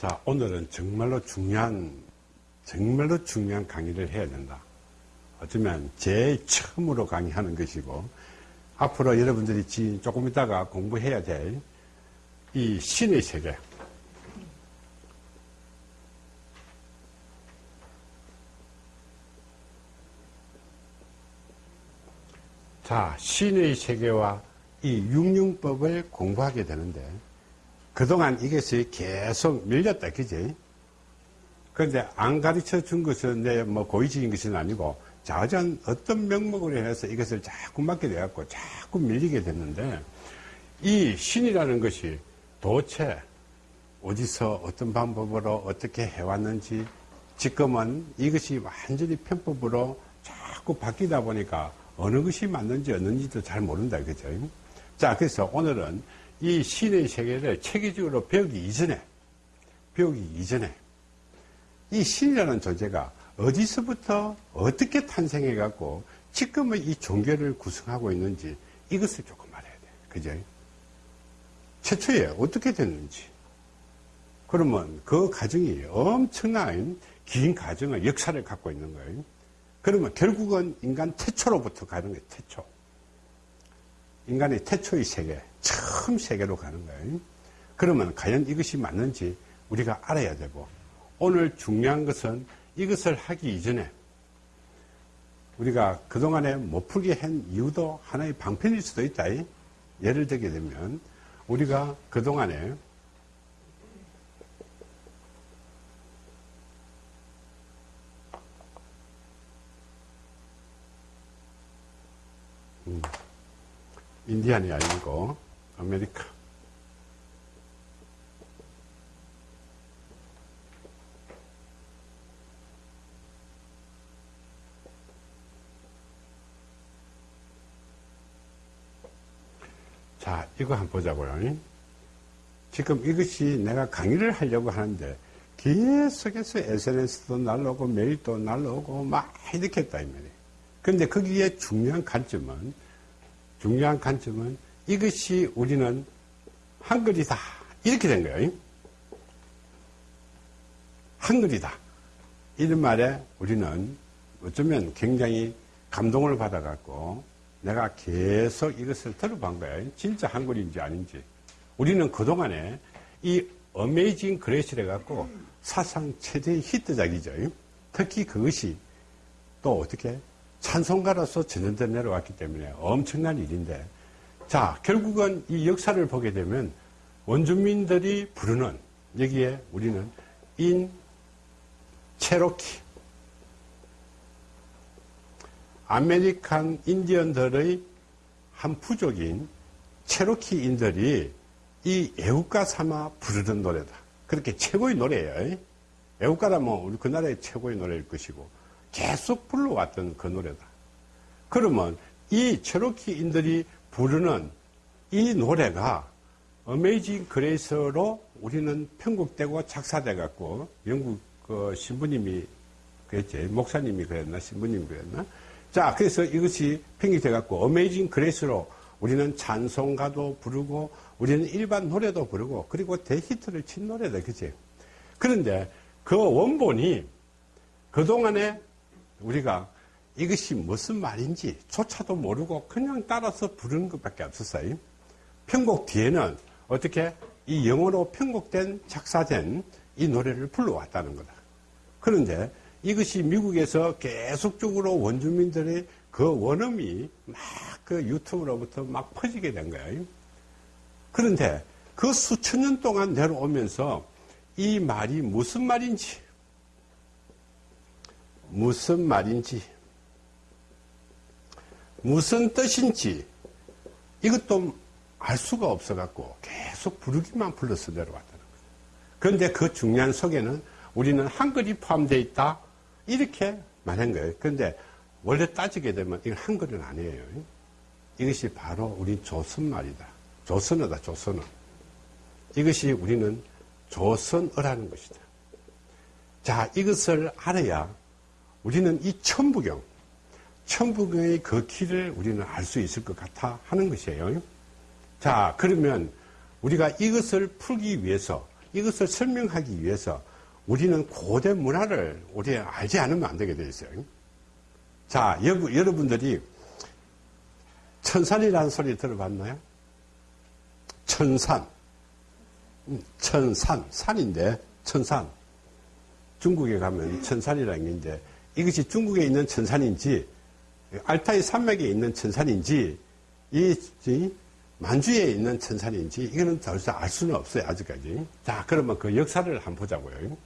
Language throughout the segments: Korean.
자, 오늘은 정말로 중요한, 정말로 중요한 강의를 해야 된다. 어쩌면 제일 처음으로 강의하는 것이고, 앞으로 여러분들이 조금 있다가 공부해야 될 이 신의 세계. 자, 신의 세계와 이 육융법을 공부하게 되는데, 그동안 이것이 계속 밀렸다, 그지? 그런데 안 가르쳐 준 것은 내 뭐 고의적인 것은 아니고 자전 어떤 명목으로 해서 이것을 자꾸 맡게 돼갖고 자꾸 밀리게 됐는데 이 신이라는 것이 도대체 어디서 어떤 방법으로 어떻게 해왔는지 지금은 이것이 완전히 편법으로 자꾸 바뀌다 보니까 어느 것이 맞는지 없는지도 잘 모른다 그죠? 자 그래서 오늘은 이 신의 세계를 체계적으로 배우기 이전에 배우기 이전에 이 신이라는 존재가 어디서부터 어떻게 탄생해 갖고 지금의 이 종교를 구성하고 있는지 이것을 조금 말해야 돼. 그죠? 최초에 어떻게 됐는지. 그러면 그 과정이 엄청난 긴 과정의 역사를 갖고 있는 거예요. 그러면 결국은 인간 태초로부터 가는 거예요. 태초. 인간의 태초의 세계, 처음 세계로 가는 거예요. 그러면 과연 이것이 맞는지 우리가 알아야 되고 오늘 중요한 것은 이것을 하기 이전에 우리가 그동안에 못 풀게 한 이유도 하나의 방편일 수도 있다. 예를 들게 되면 우리가 그동안에 음, 인디안이 아니고 아메리카 자, 이거 한번 보자고요. 지금 이것이 내가 강의를 하려고 하는데 계속해서 SNS도 날라오고 메일도 날라오고 막 이렇게 했다, 이 말이에요. 근데 거기에 중요한 관점은, 중요한 관점은 이것이 우리는 한글이다. 이렇게 된 거예요. 한글이다. 이런 말에 우리는 어쩌면 굉장히 감동을 받아 갖고 내가 계속 이것을 들어본 거예요. 진짜 한글인지 아닌지. 우리는 그동안에 이 어메이징 그레이스를 갖고 사상 최대의 히트작이죠. 특히 그것이 또 어떻게 찬송가로서 전래돼 내려왔기 때문에 엄청난 일인데 자 결국은 이 역사를 보게 되면 원주민들이 부르는 여기에 우리는 인 체로키 아메리칸 인디언들의 한 부족인 체로키인들이 이 애국가 삼아 부르는 노래다. 그렇게 최고의 노래예요. 애국가라면 우리 그 나라의 최고의 노래일 것이고 계속 불러왔던 그 노래다. 그러면 이 체로키인들이 부르는 이 노래가 Amazing Grace로 우리는 편곡되고 작사돼 갖고 영국 그 신부님이 그랬지 목사님이 그랬나 신부님이 그랬나 자, 그래서 이것이 팽이돼 갖고 Amazing Grace로 우리는 찬송가도 부르고 우리는 일반 노래도 부르고 그리고 대히트를 친 노래다. 그치? 그런데 그 원본이 그동안에 우리가 이것이 무슨 말인지 조차도 모르고 그냥 따라서 부르는 것밖에 없었어요. 편곡 뒤에는 어떻게 이 영어로 편곡된 작사된 이 노래를 불러왔다는 거다. 그런데 이것이 미국에서 계속적으로 원주민들의 그 원음이 막 그 유튜브로부터 막 퍼지게 된 거예요. 그런데 그 수천 년 동안 내려오면서 이 말이 무슨 말인지, 무슨 말인지, 무슨 뜻인지 이것도 알 수가 없어 갖고 계속 부르기만 불러서 내려왔다는 거죠. 그런데 그 중요한 속에는 우리는 한글이 포함되어 있다. 이렇게 말한 거예요. 그런데 원래 따지게 되면 이건 한글은 아니에요. 이것이 바로 우리 조선말이다. 조선어다, 조선어. 이것이 우리는 조선어라는 것이다. 자, 이것을 알아야 우리는 이 천부경, 천부경의 그 길을 우리는 알 수 있을 것 같아 하는 것이에요. 자, 그러면 우리가 이것을 풀기 위해서 이것을 설명하기 위해서 우리는 고대 문화를 우리 알지 않으면 안 되게 되어 있어요. 자, 여러분들이 천산이라는 소리 들어봤나요? 천산. 음, 천산. 산인데, 천산. 중국에 가면 천산이라는 게 있는데, 이것이 중국에 있는 천산인지, 알타이 산맥에 있는 천산인지, 이, 이 만주에 있는 천산인지, 이거는 더 이상 알 수는 없어요, 아직까지. 자, 그러면 그 역사를 한번 보자고요.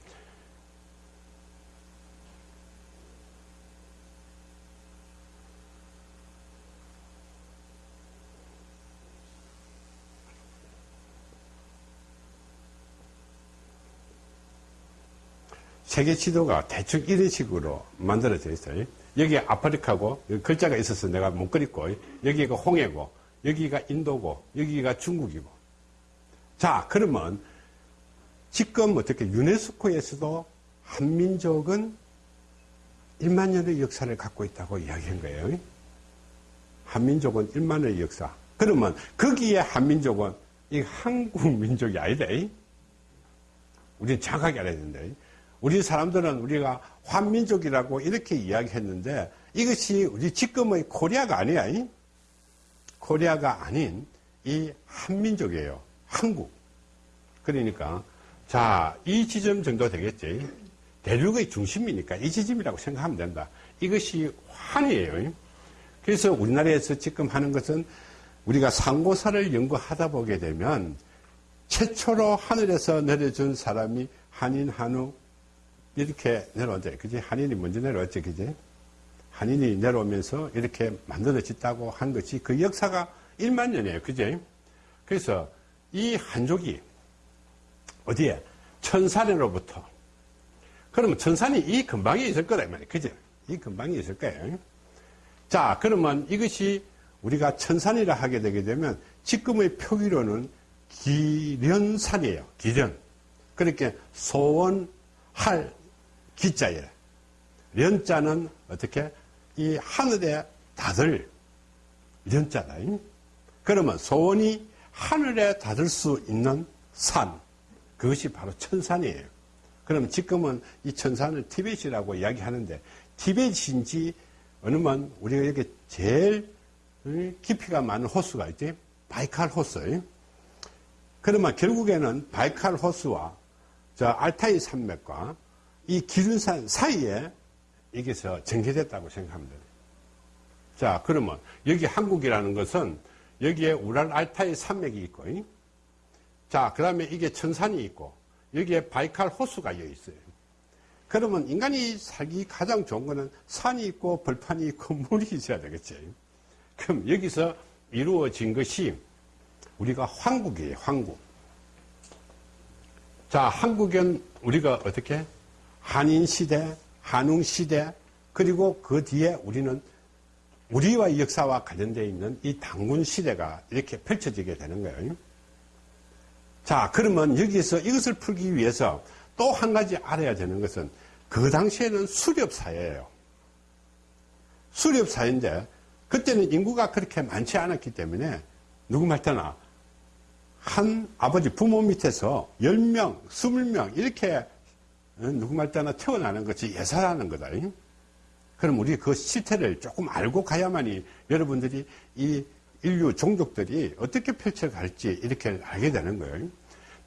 세계 지도가 대충 이런 식으로 만들어져 있어요. 여기에 아프리카고, 여기 글자가 있어서 내가 못 그렸고, 여기가 홍해고, 여기가 인도고, 여기가 중국이고. 자, 그러면 지금 어떻게 유네스코에서도 한민족은 1만 년의 역사를 갖고 있다고 이야기한 거예요. 한민족은 1만 년의 역사. 그러면 거기에 한민족은 이 한국 민족이 아니다. 우리는 정확하게 알아야 된다. 우리 사람들은 우리가 환민족이라고 이렇게 이야기했는데 이것이 우리 지금의 코리아가 아니야. 코리아가 아닌 이 한민족이에요. 한국. 그러니까 자, 이 지점 정도 되겠지. 대륙의 중심이니까 이 지점이라고 생각하면 된다. 이것이 환이에요. 그래서 우리나라에서 지금 하는 것은 우리가 상고사를 연구하다 보게 되면 최초로 하늘에서 내려준 사람이 한인, 한우, 이렇게 내려왔죠. 그지? 한인이 먼저 내려왔죠. 그지? 한인이 내려오면서 이렇게 만들어졌다고 한 것이 그 역사가 1만 년이에요. 그지? 그래서 이 한족이 어디에? 천산으로부터. 그러면 천산이 이 근방에 있을 거다. 말이에요. 그지? 이 근방에 있을 거예요. 자, 그러면 이것이 우리가 천산이라 하게 되게 되면 지금의 표기로는 기련산이에요. 기련. 그렇게 소원 할 기자예요. 련자는 어떻게? 이 하늘에 닫을 련자다. 그러면 소원이 하늘에 닫을 수 있는 산. 그것이 바로 천산이에요. 그러면 지금은 이 천산을 티벳이라고 이야기하는데 티벳인지 어느만 우리가 여기 제일 깊이가 많은 호수가 있지? 바이칼 호수. 그러면 결국에는 바이칼 호수와 저 알타이 산맥과 이 기준산 사이에 여기서 전개됐다고 생각하면 돼요. 자, 그러면 여기 한국이라는 것은 여기에 우랄 알타이 산맥이 있고, 자, 그 다음에 이게 천산이 있고, 여기에 바이칼 호수가 여기 있어요. 그러면 인간이 살기 가장 좋은 거는 산이 있고 벌판이 있고 물이 있어야 되겠죠. 그럼 여기서 이루어진 것이 우리가 황국이에요, 황국. 자, 한국은 우리가 어떻게? 한인 시대, 한웅 시대, 그리고 그 뒤에 우리는 우리와 역사와 관련되어 있는 이 당군 시대가 이렇게 펼쳐지게 되는 거예요. 자, 그러면 여기서 이것을 풀기 위해서 또 한 가지 알아야 되는 것은 그 당시에는 수렵사회예요. 수렵사회인데 그때는 인구가 그렇게 많지 않았기 때문에 누구 말때나 한 아버지 부모 밑에서 10명, 20명 이렇게 누구 말 때나 태어나는 것이 예사라는 거다. 그럼 우리 그 실태를 조금 알고 가야만이 여러분들이 이 인류 종족들이 어떻게 펼쳐갈지 이렇게 알게 되는 거예요.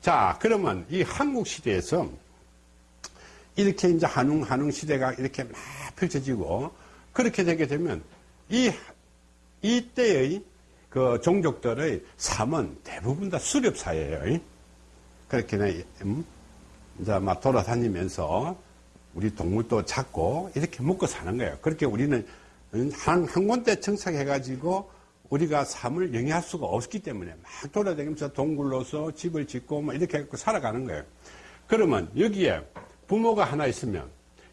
자, 그러면 이 한국 시대에서 이렇게 이제 한웅, 한웅 시대가 이렇게 막 펼쳐지고 그렇게 되게 되면 이, 이때의 그 종족들의 삶은 대부분 다 수렵사예요. 그렇게, 음? 이제 막 돌아다니면서 우리 동물도 잡고 이렇게 먹고 사는 거예요. 그렇게 우리는 한, 한 군데 정착해가지고 우리가 삶을 영위할 수가 없기 때문에 막 돌아다니면서 동굴로서 집을 짓고 뭐 이렇게 해갖고 살아가는 거예요. 그러면 여기에 부모가 하나 있으면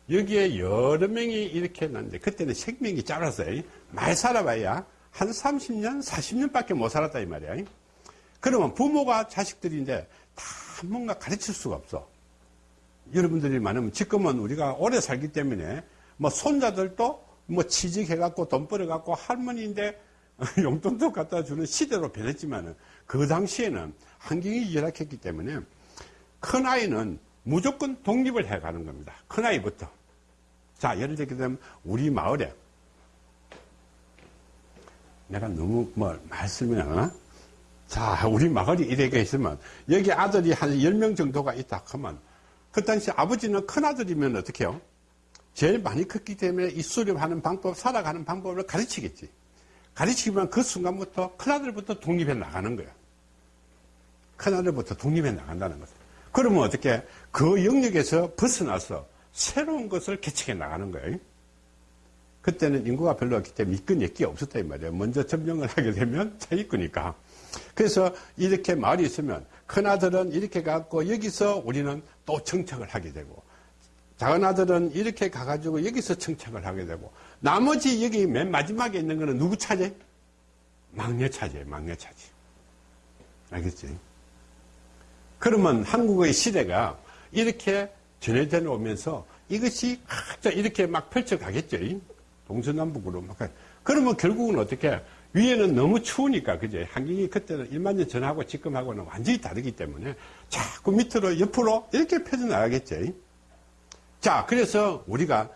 여기에 여러 명이 이렇게 났는데 그때는 생명이 짧았어요. 많이 살아봐야 한 30년, 40년밖에 못 살았다 이 말이야. 그러면 부모가 자식들인데 다 뭔가 가르칠 수가 없어. 여러분들이 많으면 지금은 우리가 오래 살기 때문에 뭐 손자들도 뭐 취직해갖고 돈 벌어갖고 할머니인데 용돈도 갖다 주는 시대로 변했지만은 그 당시에는 환경이 열악했기 때문에 큰 아이는 무조건 독립을 해 가는 겁니다. 큰 아이부터. 자, 예를 들게 되면 우리 마을에 내가 너무 뭐 말씀이 나 자, 우리 마을이 이렇게 있으면 여기 아들이 한 10명 정도가 있다 하면 그 당시 아버지는 큰아들이면 어떻게 해요? 제일 많이 컸기 때문에 이 수렵하는 방법, 살아가는 방법을 가르치겠지. 가르치면 그 순간부터 큰아들부터 독립해 나가는 거야. 큰아들부터 독립해 나간다는 거죠. 그러면 어떻게 그 영역에서 벗어나서 새로운 것을 개척해 나가는 거예요. 그때는 인구가 별로 없기 때문에 이권 역기 없었다 이 말이에요. 먼저 점령을 하게 되면 자기권이니까. 그래서 이렇게 말이 있으면 큰아들은 이렇게 갖고 여기서 우리는 또 정착을 하게 되고 작은 아들은 이렇게 가가지고 여기서 정착을 하게 되고 나머지 여기 맨 마지막에 있는 거는 누구 차지? 막내 차지예요. 막내 차지. 알겠지? 그러면 한국의 시대가 이렇게 전해져 오면서 이것이 이렇게 막 펼쳐가겠죠. 동서남북으로 막. 그러면 결국은 어떻게 위에는 너무 추우니까 그제 환경이 그때는 1만 년 전하고 지금하고는 완전히 다르기 때문에 자꾸 밑으로 옆으로 이렇게 펴져 나가겠죠. 자, 그래서 우리가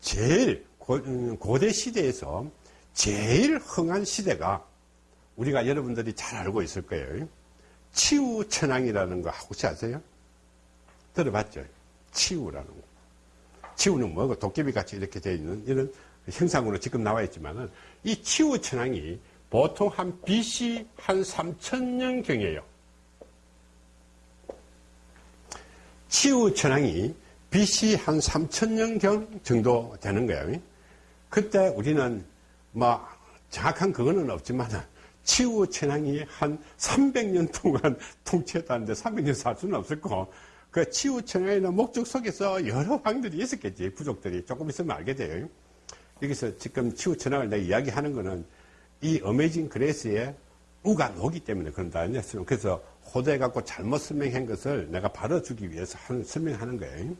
제일 음, 고대 시대에서 제일 흥한 시대가 우리가 여러분들이 잘 알고 있을 거예요. 치우천왕이라는 거 혹시 아세요? 들어봤죠? 치우라는 거. 치우는 뭐고 도깨비 같이 이렇게 되어 있는 이런 형상으로 지금 나와 있지만은 이 치우 천왕이 보통 한 BC 한 3천년 경이에요. 치우 천왕이 BC 한 3천년 경 정도 되는 거예요. 그때 우리는 뭐 정확한 그거는 없지만 치우 천왕이 한 300년 동안 통치했다는데 300년 살 수는 거. 그 치우 천왕에는 목적 속에서 여러 왕들이 있었겠지. 부족들이 조금 있으면 알게 돼요. 여기서 지금 치우 천왕을 내가 이야기하는 거는 이 어메이징 그레이스의 우가 노기 때문에 그런다. 그래서 호도해 갖고 잘못 설명한 것을 내가 바로주기 위해서 설명하는 거예요.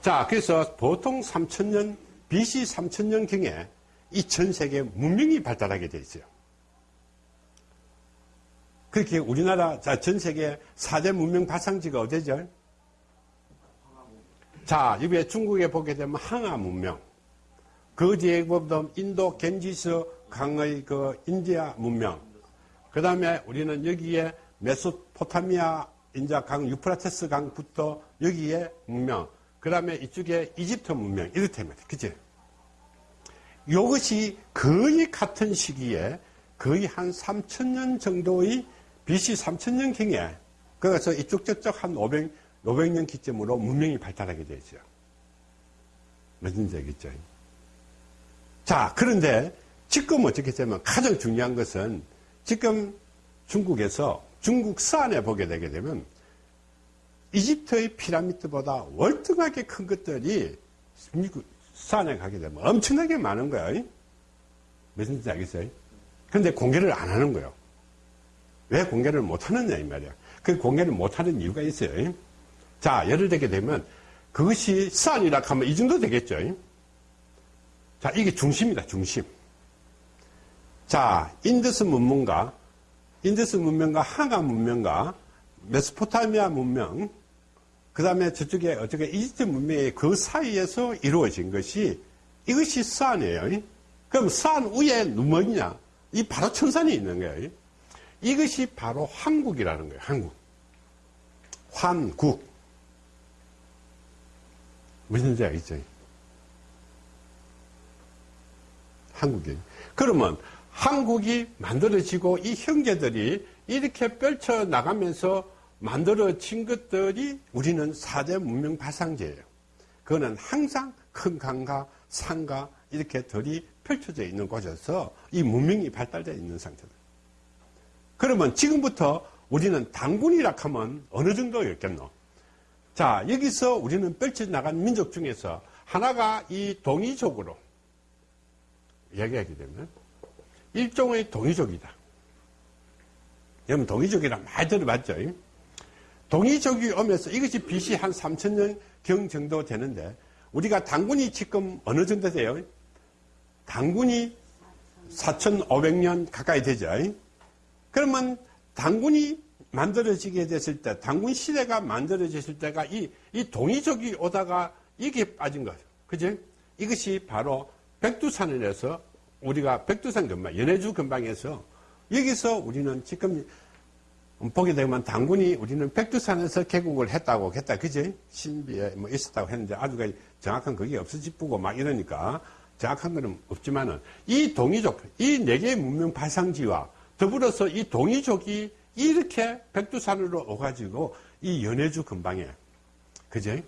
자, 그래서 보통 3천년, BC 3천년경에 이 전 세계 문명이 발달하게 돼 있어요. 그렇게 우리나라, 자, 전 세계 4대 문명 발상지가 어디죠? 자, 이에 중국에 보게 되면 항아 문명. 그 뒤에 보면 인도 겐지스 강의 그 인디아 문명. 그 다음에 우리는 여기에 메소포타미아 인자 강, 유프라테스 강부터 여기에 문명. 그 다음에 이쪽에 이집트 문명. 이렇다면, 그치? 이것이 거의 같은 시기에 거의 한 3천년 정도의 BC 3천년경에 그래서 이쪽 저쪽 한 500, 500년 기점으로 문명이 발달하게 되죠. 무슨 얘기죠? 자, 그런데 지금 어떻게 되면 가장 중요한 것은 지금 중국에서 중국 서안에 보게 되게 되면 이집트의 피라미드보다 월등하게 큰 것들이 서안에 가게 되면 엄청나게 많은 거예요. 무슨 뜻인지 알겠어요? 그런데 공개를 안 하는 거예요. 왜 공개를 못 하느냐, 이 말이야. 그 공개를 못 하는 이유가 있어요. 자, 예를 들게 되면 그것이 산이라 하면 이 정도 되겠죠. 자, 이게 중심이다, 중심. 자, 인더스 문명과, 인더스 문명과 황하 문명과 메소포타미아 문명, 그 다음에 저쪽에 어떻게 이집트 문명의 그 사이에서 이루어진 것이 이것이 산이에요. 그럼 산 위에 뭐냐? 이 바로 천산이 있는 거예요. 이것이 바로 한국이라는 거예요. 한국. 환국. 무슨 지 알겠죠? 한국이. 그러면 한국이 만들어지고 이 형제들이 이렇게 펼쳐 나가면서 만들어진 것들이 우리는 4대 문명 발상제예요. 그거는 항상 큰 강과 산과 이렇게 들이 펼쳐져 있는 곳에서 이 문명이 발달되어 있는 상태다. 그러면 지금부터 우리는 당군이라 하면 어느 정도였겠노? 자, 여기서 우리는 펼쳐나간 민족 중에서 하나가 이 동이족으로 이야기하게 되면 일종의 동이족이다. 여러분 동이족이라 많이 들어봤죠? 동이족이 오면서 이것이 BC 한 3천년 경 정도 되는데 우리가 당군이 지금 어느 정도 돼요? 당군이 4,500년 가까이 되죠. 그러면 당군이 만들어지게 됐을 때, 당군 시대가 만들어졌을 때가 이, 이 동이족이 오다가 이게 빠진 거죠. 그지? 이것이 바로 백두산을해서 우리가 백두산 근방, 연해주 근방에서 여기서 우리는 지금 보게 되면 당군이 우리는 백두산에서 개국을 했다고 했다. 그지? 신비에 뭐 있었다고 했는데 아주 정확한 그게 없어지고 막 이러니까 정확한 거는 없지만은 이 동이족, 이 네 개의 문명 발상지와 더불어서 이 동이족이 이렇게 백두산으로 오가지고 이 연해주 근방에, 그지?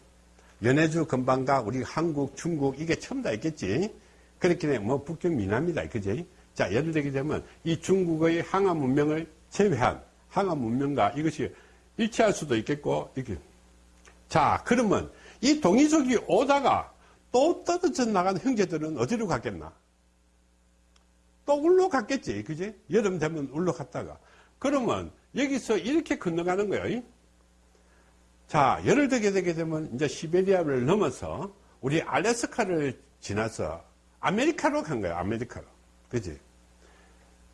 연해주 근방과 우리 한국, 중국 이게 처음 다 있겠지? 그렇게 뭐 북경 미남이다. 그지? 자, 예를 들게 되면 이 중국의 항암 문명을 제외한 항암 문명과 이것이 일치할 수도 있겠고, 이렇게. 자, 그러면 이 동이족이 오다가 또 떨어져 나간 형제들은 어디로 갔겠나? 또 울러 갔겠지. 그지? 여름 되면 울러 갔다가. 그러면 여기서 이렇게 건너가는 거예요. 자, 예를 들게 되게 되면 이제 시베리아를 넘어서 우리 알래스카를 지나서 아메리카로 간 거예요. 아메리카로. 그지?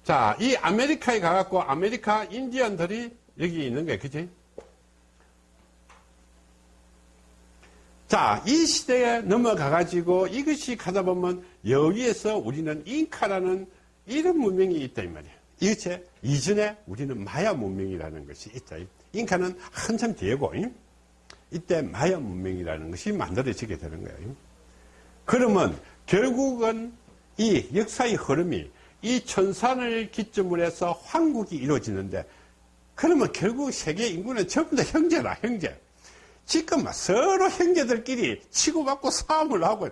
자, 이 아메리카에 가갖고 아메리카 인디언들이 여기 있는 거예요. 그지? 자, 이 시대에 넘어가가지고 이것이 가다 보면 여기에서 우리는 잉카라는 이런 문명이 있다, 이 말이에요. 이것이 이전에 우리는 마야 문명이라는 것이 있다. 잉카는 한참 뒤에고, 이때 마야 문명이라는 것이 만들어지게 되는 거예요. 그러면 결국은 이 역사의 흐름이 이 천산을 기점으로 해서 환국이 이루어지는데 그러면 결국 세계 인구는 전부 다 형제라 형제. 지금 서로 형제들끼리 치고받고 싸움을 하고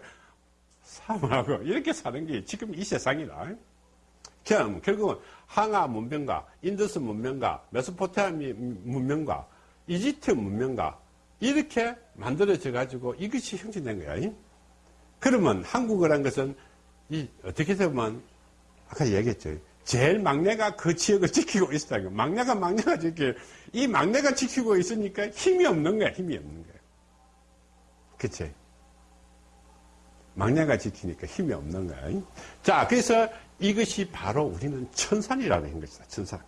싸움을 하고 이렇게 사는 게 지금 이 세상이다. 그럼 결국은 황하 문명과 인더스 문명과 메소포타미 문명과 이집트 문명과 이렇게 만들어져 가지고 이것이 형성된 거야 그러면 한국어란 것은 이 어떻게 보면 아까 얘기했죠. 제일 막내가 그 지역을 지키고 있었다는 거. 막내가 막내가 지키, 이 막내가 지키고 있으니까 힘이 없는 거야, 힘이 없는 거야. 그치? 막내가 지키니까 힘이 없는 거야. 자, 그래서 이것이 바로 우리는 천산이라는 것이다, 천산.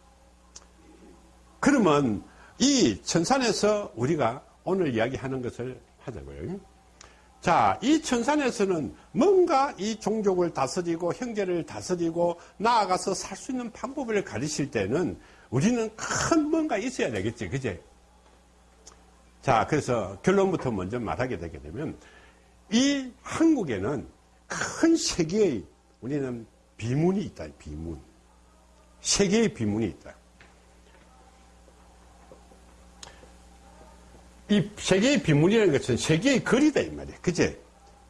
그러면 이 천산에서 우리가 오늘 이야기하는 것을 하자고요. 자, 이 천산에서는 뭔가 이 종족을 다스리고 형제를 다스리고 나아가서 살 수 있는 방법을 가르칠 때는 우리는 큰 뭔가 있어야 되겠지, 그제? 자, 그래서 결론부터 먼저 말하게 되게 되면 이 한국에는 큰 세계의 우리는 비문이 있다, 비문. 세계의 비문이 있다. 이 세계의 비문이라는 것은 세계의 거리다 이 말이야. 그제?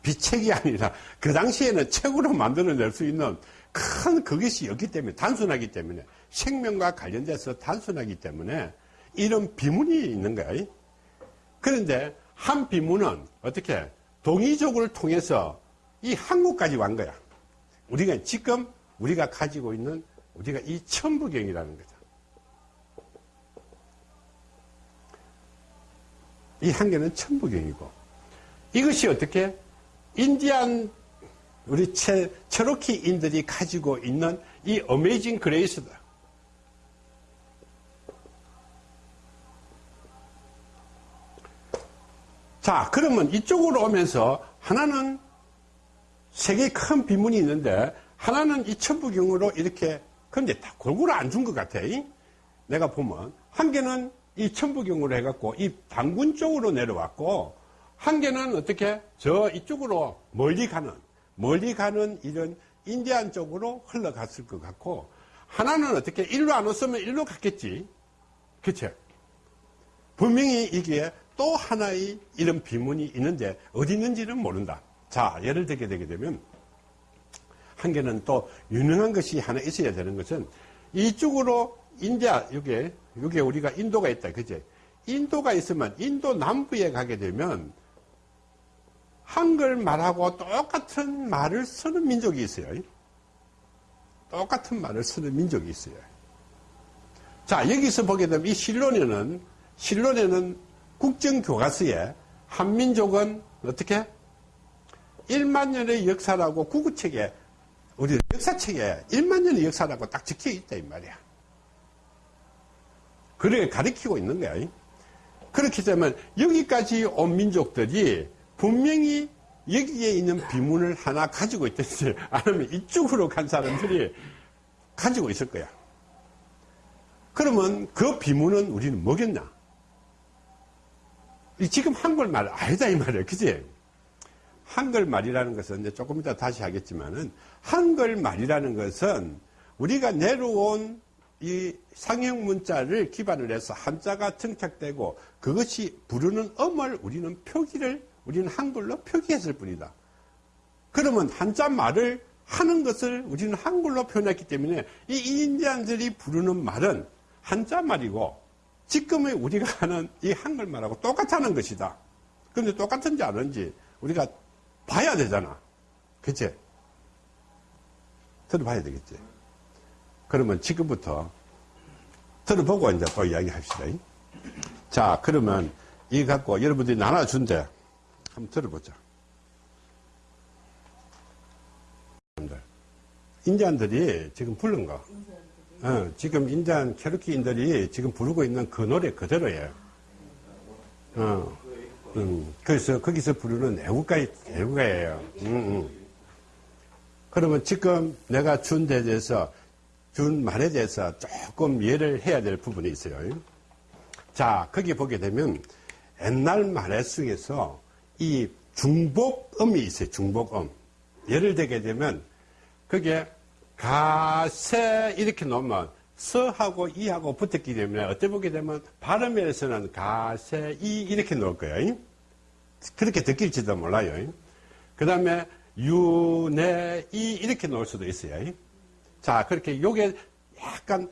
비책이 아니라 그 당시에는 책으로 만들어낼 수 있는 큰 그것이 없기 때문에 단순하기 때문에 생명과 관련돼서 단순하기 때문에 이런 비문이 있는 거야. 그런데 한 비문은 어떻게 동이족을 통해서 이 한국까지 완 거야. 우리가 지금 우리가 가지고 있는 우리가 이 천부경이라는 거죠. 이한 개는 천부경이고 이것이 어떻게 인디안 우리 체, 체로키인들이 가지고 있는 이 어메이징 그레이스다. 자, 그러면 이쪽으로 오면서 하나는 세계에 큰 비문이 있는데 하나는 이 천부경으로 이렇게 근데 다 골고루 안 준 것 같아. 내가 보면 한 개는 이 천부경으로 해갖고 이 당군 쪽으로 내려왔고 한 개는 어떻게 저 이쪽으로 멀리 가는 멀리 가는 이런 인디안 쪽으로 흘러갔을 것 같고 하나는 어떻게 일로 안 왔으면 일로 갔겠지. 그쵸? 분명히 이게 또 하나의 이런 비문이 있는데 어디 있는지는 모른다. 자 예를 들게 되게 되면 한 개는 또 유능한 것이 하나 있어야 되는 것은 이쪽으로 인디아 여기에 여기에 우리가 인도가 있다 그제 인도가 있으면 인도 남부에 가게 되면 한글 말하고 똑같은 말을 쓰는 민족이 있어요. 똑같은 말을 쓰는 민족이 있어요. 자, 여기서 보게 되면 이 실론에는, 실론에는 국정교과서에 한민족은 어떻게? 1만 년의 역사라고 구구책에, 우리 역사책에 1만 년의 역사라고 딱 적혀 있다, 이 말이야. 그렇게 가르치고 있는 거야. 그렇게 되면 여기까지 온 민족들이 분명히 여기에 있는 비문을 하나 가지고 있든지 아니면 이쪽으로 간 사람들이 가지고 있을 거야. 그러면 그 비문은 우리는? 이 지금 한글말 아니다 이 말이야. 그지? 한글말이라는 것은 조금 이따 다시 하겠지만은 한글말이라는 것은 우리가 내려온 이 상형 문자를 기반으로 해서 한자가 정착되고 그것이 부르는 음을 우리는 표기를 우리는 한글로 표기했을 뿐이다. 그러면 한자 말을 하는 것을 우리는 한글로 표현했기 때문에 이 인디안들이 부르는 말은 한자 말이고 지금의 우리가 하는 이 한글말하고 똑같다는 것이다. 그런데 똑같은지 아닌지 우리가 봐야 되잖아. 그치? 들어봐야 되겠지. 그러면 지금부터 들어보고 이제 또 이야기 합시다. 자, 그러면 이 갖고 여러분들이 나눠준대. 한번 들어보자. 인디안들이 지금 부른 거. 어, 지금 인디안 캐로키인들이 지금 부르고 있는 그 노래 그대로예요. 어, 음, 그래서 거기서 부르는 애국가, 애국가예요. 음, 음. 그러면 지금 내가 준데 대해서, 준 말에 대해서 조금 이해를 해야 될 부분이 있어요. 자, 거기 보게 되면 옛날 말의 속에서 이 중복음이 있어요. 중복음. 예를 들게 되면 그게 가세 이렇게 놓으면 서하고 이하고 붙었기 때문에 어떻게 보게 되면 발음에서는 가세 이 이렇게 놓을 거예요. 그렇게 느낄지도 몰라요. 그 다음에 유 네 이 이렇게 놓을 수도 있어요. 자 그렇게 요게 약간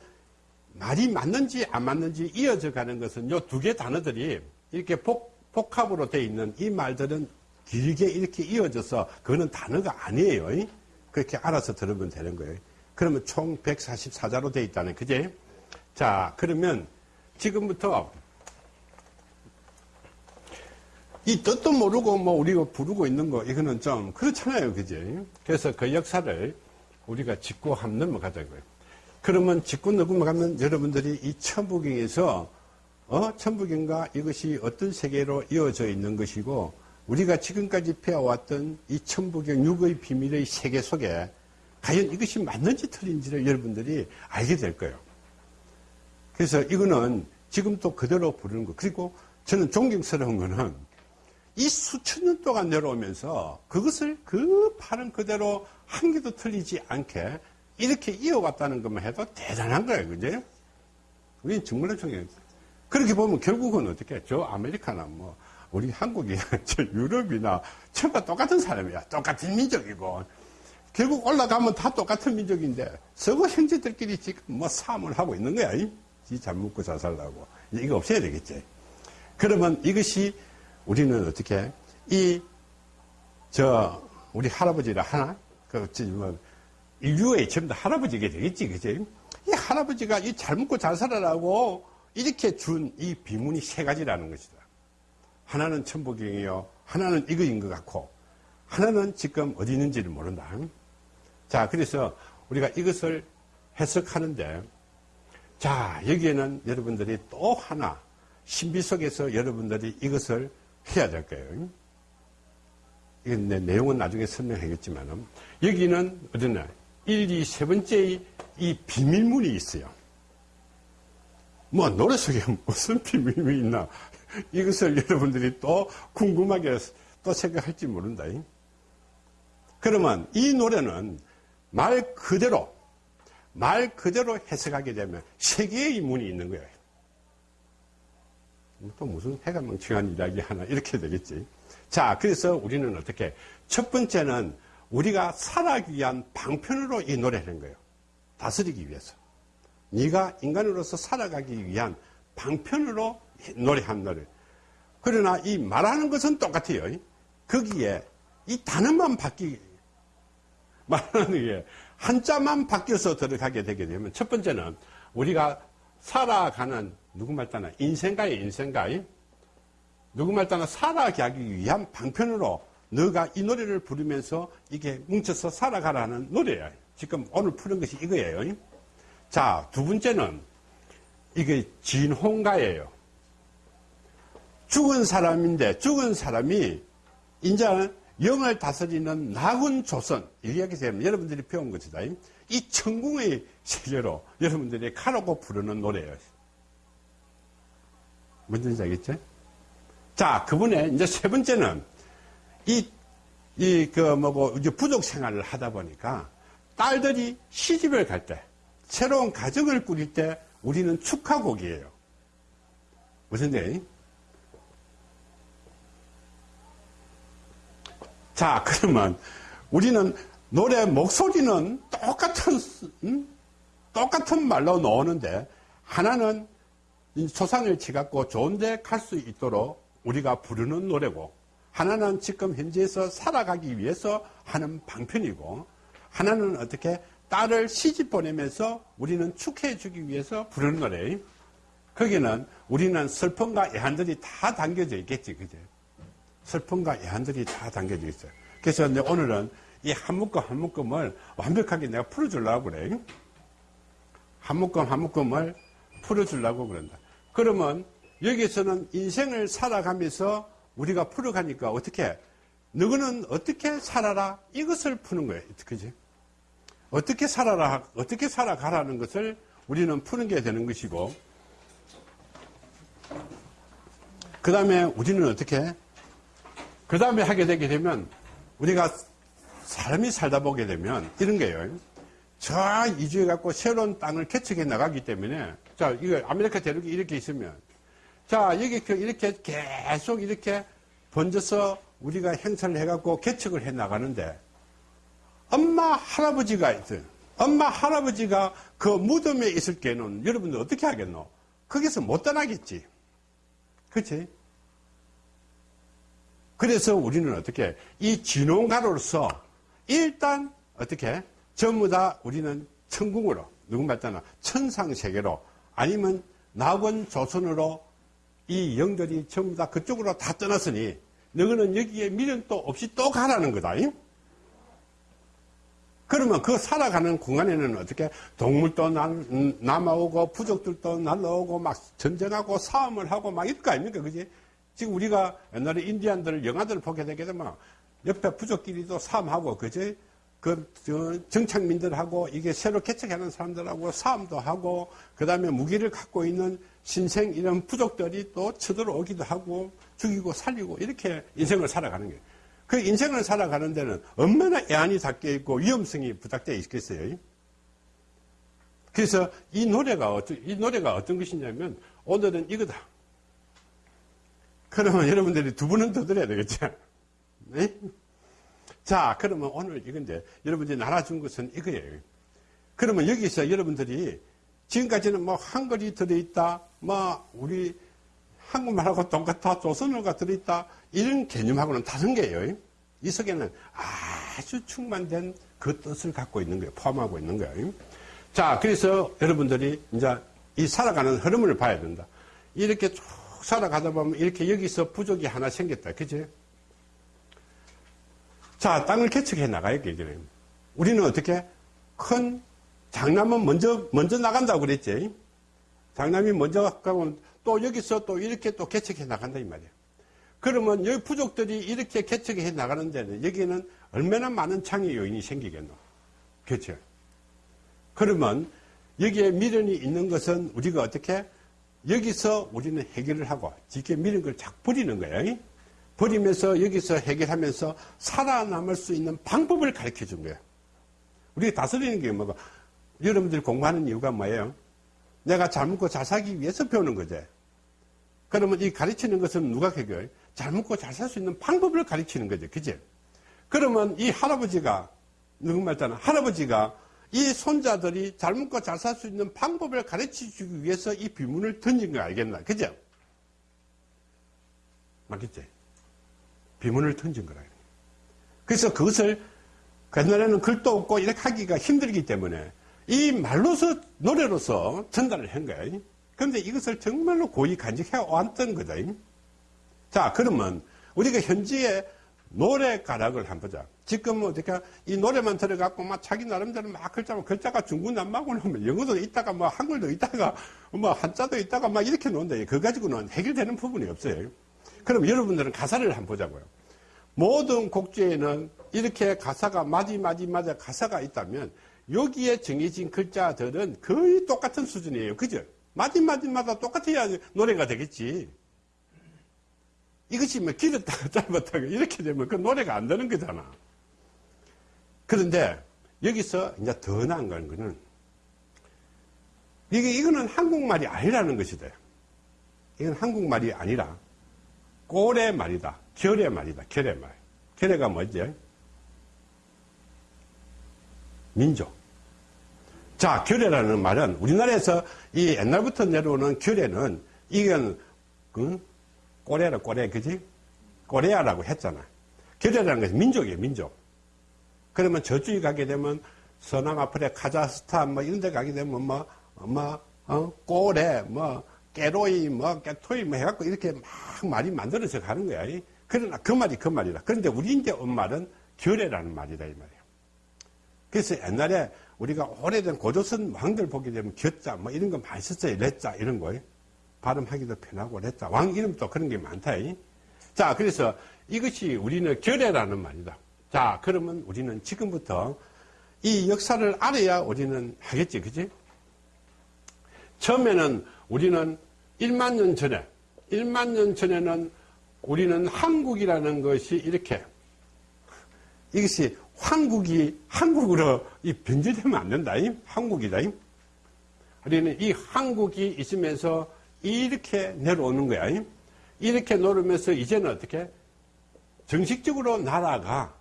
말이 맞는지 안 맞는지 이어져 가는 것은 요 두 개 단어들이 이렇게 복, 복합으로 되어 있는 이 말들은 길게 이렇게 이어져서 그거는 단어가 아니에요. 그렇게 알아서 들으면 되는 거예요. 그러면 총 144자로 되어 있다는 그제? 자, 그러면 지금부터 이 뜻도 모르고 뭐 우리가 부르고 있는 거 이거는 좀 그렇잖아요. 그제? 그래서 그 역사를 우리가 짚고 한번 넘어가자고요. 그러면 짚고 넘어가면 여러분들이 이 천부경에서 어? 천부경과 이것이 어떤 세계로 이어져 있는 것이고 우리가 지금까지 배워왔던 이 천부경 육의 비밀의 세계 속에 과연 이것이 맞는지 틀린지를 여러분들이 알게 될 거예요. 그래서 이거는 지금 또 그대로 부르는 거. 그리고 저는 존경스러운 거는 이 수천 년 동안 내려오면서 그것을 그 발음 그대로 한 개도 틀리지 않게 이렇게 이어왔다는 것만 해도 대단한 거예요. 그죠? 정말로 존경 그렇게 보면 결국은 어떻게, 저 아메리카나 뭐, 우리 한국이, 저 유럽이나, 전부 똑같은 사람이야. 똑같은 민족이고. 결국 올라가면 다 똑같은 민족인데, 서구 형제들끼리 지금 뭐 싸움을 하고 있는 거야. 지잘 먹고 잘 살라고. 이거 없애야 되겠지. 그러면 이것이 우리는 어떻게, 이, 저, 우리 할아버지라 하나? 그, 뭐, 인류의 전부 다 할아버지가 되겠지, 그지? 이 할아버지가 이 잘 먹고 잘 살아라고 이렇게 준 이 비문이 세 가지라는 것이다. 하나는 천부경이요. 하나는 이거인 것 같고, 하나는 지금 어디 있는지를 모른다. 자, 그래서 우리가 이것을 해석하는데, 자, 여기에는 여러분들이 또 하나, 신비 속에서 여러분들이 이것을 해야 될 거예요. 이건 내 내용은 나중에 설명하겠지만, 여기는 어디나 1, 2, 세 번째의 이 비밀문이 있어요. 뭐 노래 속에 무슨 비밀이 있나 이것을 여러분들이 또 궁금하게 또 생각할지 모른다. 그러면 이 노래는 말 그대로 말 그대로 해석하게 되면 세계의 문이 있는 거예요. 또 무슨 해가 멍청한 이야기 하나 이렇게 되겠지. 자, 그래서 우리는 어떻게 첫 번째는 우리가 살아가기 위한 방편으로 이 노래를 한 거예요. 다스리기 위해서. 네가 인간으로서 살아가기 위한 방편으로 노래한 노래. 그러나 이 말하는 것은 똑같아요. 거기에 이 단어만 바뀌, 말하는 게 한자만 바뀌어서 들어가게 되게 되면 첫 번째는 우리가 살아가는 누구 말 따나 인생가의 인생가의 누구 말 따나 살아가기 위한 방편으로 너가 이 노래를 부르면서 이게 뭉쳐서 살아가라는 노래야. 지금 오늘 푸는 것이 이거예요. 자, 두 번째는 이게 진홍가예요. 죽은 사람인데 죽은 사람이 이제 영을 다스리는 나군 조선 이야기 되면 여러분들이 배운 것이다. 이 천궁의 세계로 여러분들이 가라고 부르는 노래예요. 뭔지 알겠죠? 자, 그분의 이제 세 번째는 이, 이, 그, 뭐고, 이제 부족 생활을 하다 보니까 딸들이 시집을 갈 때, 새로운 가정을 꾸릴 때 우리는 축하곡이에요. 무슨 데 자, 그러면 우리는 노래 목소리는 똑같은, 음? 똑같은 말로 나오는데 하나는 초상을 치갖고 좋은데 갈 수 있도록 우리가 부르는 노래고 하나는 지금 현재에서 살아가기 위해서 하는 방편이고 하나는 어떻게 딸을 시집 보내면서 우리는 축하해 주기 위해서 부르는 노래. 거기는 우리는 슬픔과 애한들이 다 담겨져 있겠지 그죠 슬픔과 애한들이 다 담겨져 있어요 그래서 이제 오늘은 이 한 묶음 한 묶음을 완벽하게 내가 풀어주려고 그래. 한 묶음 한 묶음을 풀어주려고 그런다. 그러면 여기서는 인생을 살아가면서 우리가 풀어가니까 어떻게 너는 어떻게 살아라? 이것을 푸는 거예요. 그지? 어떻게 살아라 어떻게 살아가라는 것을 우리는 푸는 게 되는 것이고 그 다음에 우리는 어떻게 그 다음에 하게 되게 되면 우리가 사람이 살다 보게 되면 이런 거예요. 저 이주해 갖고 새로운 땅을 개척해 나가기 때문에 자 이거 아메리카 대륙이 이렇게 있으면 자, 여기 그 이렇게 계속 이렇게 번져서 우리가 행사를 해갖고 개척을 해 나가는데 엄마 할아버지가 있어요. 엄마 할아버지가 그 무덤에 있을 때는 여러분들 어떻게 하겠노? 거기서 못 떠나겠지. 그치? 그래서 우리는 어떻게 이 진홍가로서 일단 어떻게 전부 다 우리는 천궁으로 누군 말잖아 천상세계로 아니면 낙원 조선으로 이 영들이 전부 다 그쪽으로 다 떠났으니 너희는 여기에 미련도 없이 또 가라는 거다. 그러면 그 살아가는 공간에는 어떻게 동물도 음, 남아오고 부족들도 날라오고 막 전쟁하고 싸움을 하고 막 이럴 거 아닙니까? 그지? 지금 우리가 옛날에 인디안들 영화들을 보게 되게 되면 옆에 부족끼리도 싸움하고 그지? 그 정착민들하고 이게 새로 개척하는 사람들하고 싸움도 하고 그 다음에 무기를 갖고 있는 신생 이런 부족들이 또 쳐들어오기도 하고 죽이고 살리고 이렇게 인생을 살아가는 거예요. 그 인생을 살아가는 데는 얼마나 애안이 닦여 있고 위험성이 부탁되어 있겠어요. 그래서 이 노래가 어떤, 이 노래가 어떤 것이냐면 오늘은 이거다. 그러면 여러분들이 두 분은 더 들어야 되겠죠. 네? 자, 그러면 오늘 이건데, 여러분들이 나눠준 것은 이거예요. 그러면 여기서 여러분들이 지금까지는 뭐 한글이 들어있다, 뭐 우리 한국말하고 똑같아, 조선어가 들어있다, 이런 개념하고는 다른 게요. 이 속에는 아주 충만된 그 뜻을 갖고 있는 거예요. 포함하고 있는 거예요. 자, 그래서 여러분들이 이제 이 살아가는 흐름을 봐야 된다. 이렇게 쭉 살아가다 보면 이렇게 여기서 부족이 하나 생겼다. 그지? 자, 땅을 개척해 나가야 되잖아요. 우리는 어떻게? 큰 장남은 먼저, 먼저 나간다고 그랬지. 장남이 먼저 가면 또 여기서 또 이렇게 또 개척해 나간다 이 말이야. 그러면 여기 부족들이 이렇게 개척해 나가는 데는 여기는 얼마나 많은 창의 요인이 생기겠노. 그렇죠? 그러면 여기에 미련이 있는 것은 우리가 어떻게 여기서 우리는 해결을 하고 이렇게 미련 걸 자꾸 버리는 거야. 버리면서 여기서 해결하면서 살아남을 수 있는 방법을 가르쳐 준 거예요. 우리가 다스리는 게 뭐가 여러분들이 공부하는 이유가 뭐예요? 내가 잘 먹고 잘 살기 위해서 배우는 거지. 그러면 이 가르치는 것은 누가 해결? 잘 먹고 잘 살 수 있는 방법을 가르치는 거죠. 그지? 그러면 이 할아버지가, 누구 말잖아. 할아버지가 이 손자들이 잘 먹고 잘 살 수 있는 방법을 가르쳐 주기 위해서 이 비문을 던진 거 알겠나? 그죠? 맞겠지? 비문을 던진 거라. 그래서 그것을 옛날에는 글도 없고 이렇게 하기가 힘들기 때문에 이 말로서 노래로서 전달을 한 거야. 그런데 이것을 정말로 고이 간직해 왔던 거다. 자, 그러면 우리가 현지의 노래 가락을 한번 보자. 지금 어떻게 이 노래만 들어갖고 막 자기 나름대로 막 글자만 글자가 중구난방으로 하면 영어도 있다가 뭐 한글도 있다가 뭐 한자도 있다가 막 이렇게 노는데 그거 가지고는 해결되는 부분이 없어요. 그럼 여러분들은 가사를 한번 보자고요. 모든 곡주에는 이렇게 가사가 마디 마디 마디 가사가 있다면 여기에 정해진 글자들은 거의 똑같은 수준이에요. 그죠? 마디 마디마다 똑같아야 노래가 되겠지. 이것이 뭐 길었다가 짧았다가 이렇게 되면 그 노래가 안 되는 거잖아. 그런데 여기서 이제 더 나은 거는 이게 이거는 한국말이 아니라는 것이다. 이건 한국말이 아니라 꼴의 말이다. 결의 말이다. 결의 말. 결의가 뭐지? 민족. 자, 결의라는 말은 우리나라에서 이 옛날부터 내려오는 결의는 이건 그 꼬레라 꼬레 그지? 꼬레아라고 했잖아. 결의라는 것은 민족이에요, 민족. 그러면 저쪽에 가게 되면 서남 아프리카, 카자흐스탄 뭐 이런 데 가게 되면 뭐, 뭐, 어, 꼬레, 뭐, 깨로이, 뭐, 깨토이, 뭐 해갖고 이렇게 막 말이 만들어져 가는 거야. 그러나 그 말이 그 말이라. 그런데 우리 이제 온 말은 결례라는 말이다, 이 말이에요. 그래서 옛날에 우리가 오래된 고조선 왕들 보게 되면 겨자, 뭐 이런 거 많이 썼어요. 레자, 이런 거. 발음하기도 편하고, 레자. 왕 이름도 그런 게 많다. 자, 그래서 이것이 우리는 결례라는 말이다. 자, 그러면 우리는 지금부터 이 역사를 알아야 우리는 하겠지, 그지? 처음에는 우리는 1만 년 전에, 1만 년 전에는 우리는 한국이라는 것이 이렇게, 이것이 한국이 한국으로 이 변질되면 안 된다. 이 한국이다. 이. 우리는 이 한국이 있으면서 이렇게 내려오는 거야. 이. 이렇게 내려오면서 이제는 어떻게? 정식적으로 나라가,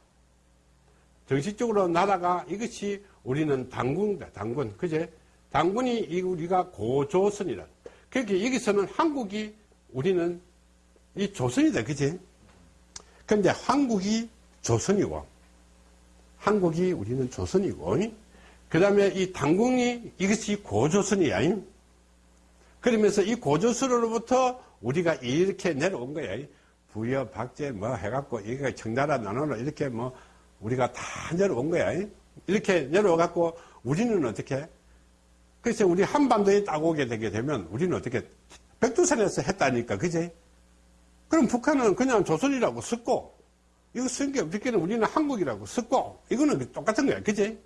정식적으로 나라가 이것이 우리는 당군이다. 당군. 그제? 당군이 우리가 고조선이라. 그렇게 여기서는 한국이 우리는 이 조선이다. 그지? 근데 한국이 조선이고, 한국이 우리는 조선이고, 그 다음에 이 당궁이 이것이 고조선이야. 그러면서 이 고조선으로부터 우리가 이렇게 내려온 거야. 부여, 박제 뭐 해갖고, 이게 청나라 나눠로 이렇게 뭐 우리가 다 내려온 거야. 이렇게 내려와갖고 우리는 어떻게? 그래서 우리 한반도에 딱 오게 되게 되면 우리는 어떻게? 백두산에서 했다니까, 그지? 그럼 북한은 그냥 조선이라고 썼고, 이거 쓴게 없겠는 우리는 한국이라고 썼고, 이거는 똑같은 거야, 그지?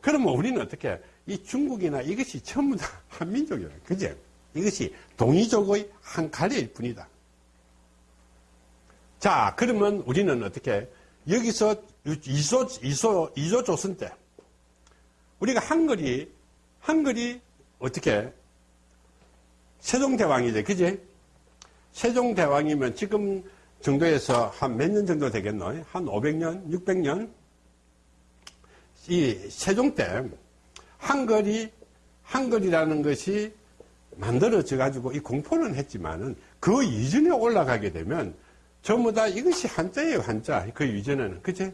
그러면 우리는 어떻게? 이 중국이나 이것이 전부 다 한민족이야, 그지? 이것이 동이족의 한 가리일 뿐이다. 자, 그러면 우리는 어떻게? 여기서 이소, 이소, 이조 조선 때, 우리가 한글이, 한글이 어떻게, 세종대왕이죠. 그지? 세종대왕이면 지금 정도에서 한 몇 년 정도 되겠노? 한 500년, 600년? 이 세종 때, 한글이, 한글이라는 것이 만들어져 가지고 이 공포는 했지만은 그 이전에 올라가게 되면 전부 다 이것이 한자예요, 한자. 그 이전에는. 그치?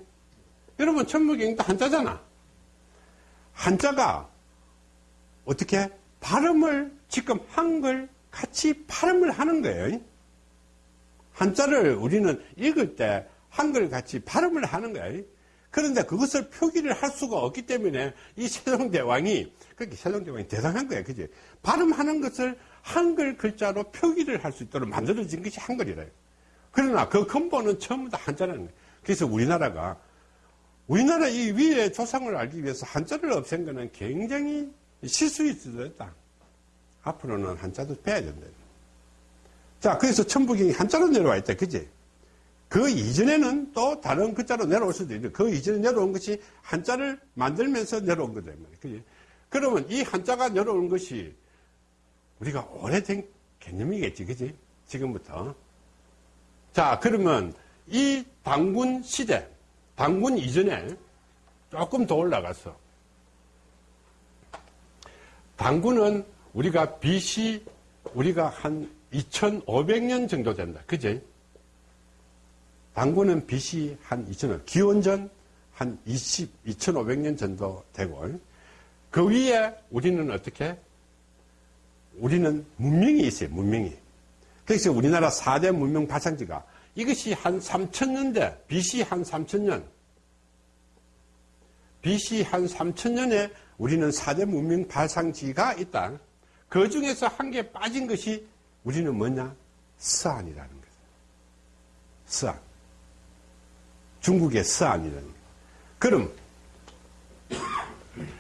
여러분, 천무경도 한자잖아. 한자가 어떻게 발음을 지금 한글 같이 발음을 하는 거예요. 한자를 우리는 읽을 때 한글 같이 발음을 하는 거예요. 그런데 그것을 표기를 할 수가 없기 때문에 이 세종대왕이, 그렇게 세종대왕이 대단한 거예요. 그지? 발음하는 것을 한글 글자로 표기를 할 수 있도록 만들어진 것이 한글이래요. 그러나 그 근본은 전부 다 한자라는 거예요. 그래서 우리나라가 우리나라 이 위의 조상을 알기 위해서 한자를 없앤 것은 굉장히 실수일 수도 있다. 앞으로는 한자도 빼야 된다. 자, 그래서 천부경이 한자로 내려와 있다. 그지? 그 이전에는 또 다른 글자로 내려올 수도 있는데 그 이전에 내려온 것이 한자를 만들면서 내려온 거다. 그지? 그러면 이 한자가 내려온 것이 우리가 오래된 개념이겠지. 그지? 지금부터. 자, 그러면 이 당군 시대, 당군 이전에 조금 더 올라가서 당군은 우리가 BC 우리가 한 2500년 정도 된다. 그제? 당군은 BC 한 2000년, 기원전 한 20, 2500년 정도 되고 그 위에 우리는 어떻게? 우리는 문명이 있어요. 문명이. 그래서 우리나라 4대 문명 발상지가 이것이 한 3000년대, BC 한 3000년, BC 한 3천년에 우리는 사대 문명 발상지가 있다. 그 중에서 한 개 빠진 것이 우리는 뭐냐? 서안이라는 거죠. 서안. 중국의 서안이라는 거. 그럼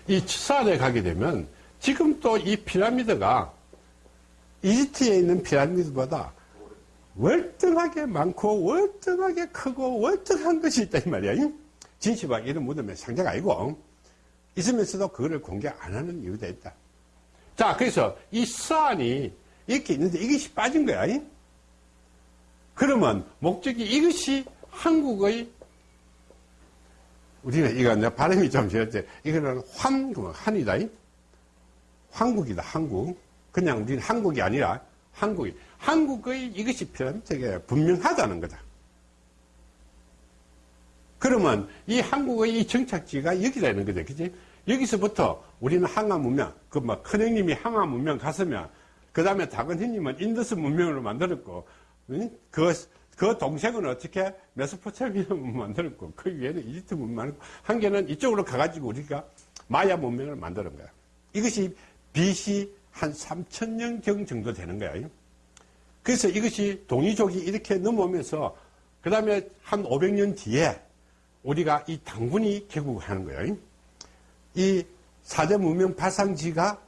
이 서안에 가게 되면 지금 또 이 피라미드가 이집트에 있는 피라미드보다 월등하게 많고 월등하게 크고 월등한 것이 있다 이 말이야. 진시박 이런 무덤에 상자가 아니고 있으면서도 그거를 공개 안 하는 이유가 있다. 자, 그래서 이 서안이 이렇게 있는데 이것이 빠진 거야. 그러면 목적이 이것이 한국의 우리는 이거 내 발음이 좀 지었지. 이거는 환, 한이다. 한국이다, 한국. 그냥 우리는 한국이 아니라 한국이. 한국의 이것이 피라미드에 분명하다는 거다. 그러면 이 한국의 이 정착지가 여기다 있는 거죠. 그지? 여기서부터 우리는 항하 문명, 그뭐 큰형님이 항하 문명 갔으면, 그 다음에 작은 형님은 인더스 문명으로 만들었고, 그, 그 동생은 어떻게 메소포타미아 문명 만들었고, 그 위에는 이집트 문명, 한 개는 이쪽으로 가가지고 우리가 마야 문명을 만드는 거야. 이것이 BC 한 3천년경 정도 되는 거야. 그래서 이것이 동이족이 이렇게 넘어오면서, 그 다음에 한 500년 뒤에 우리가 이 당군이 개국하는 거예요. 이 사대 문명 발상지가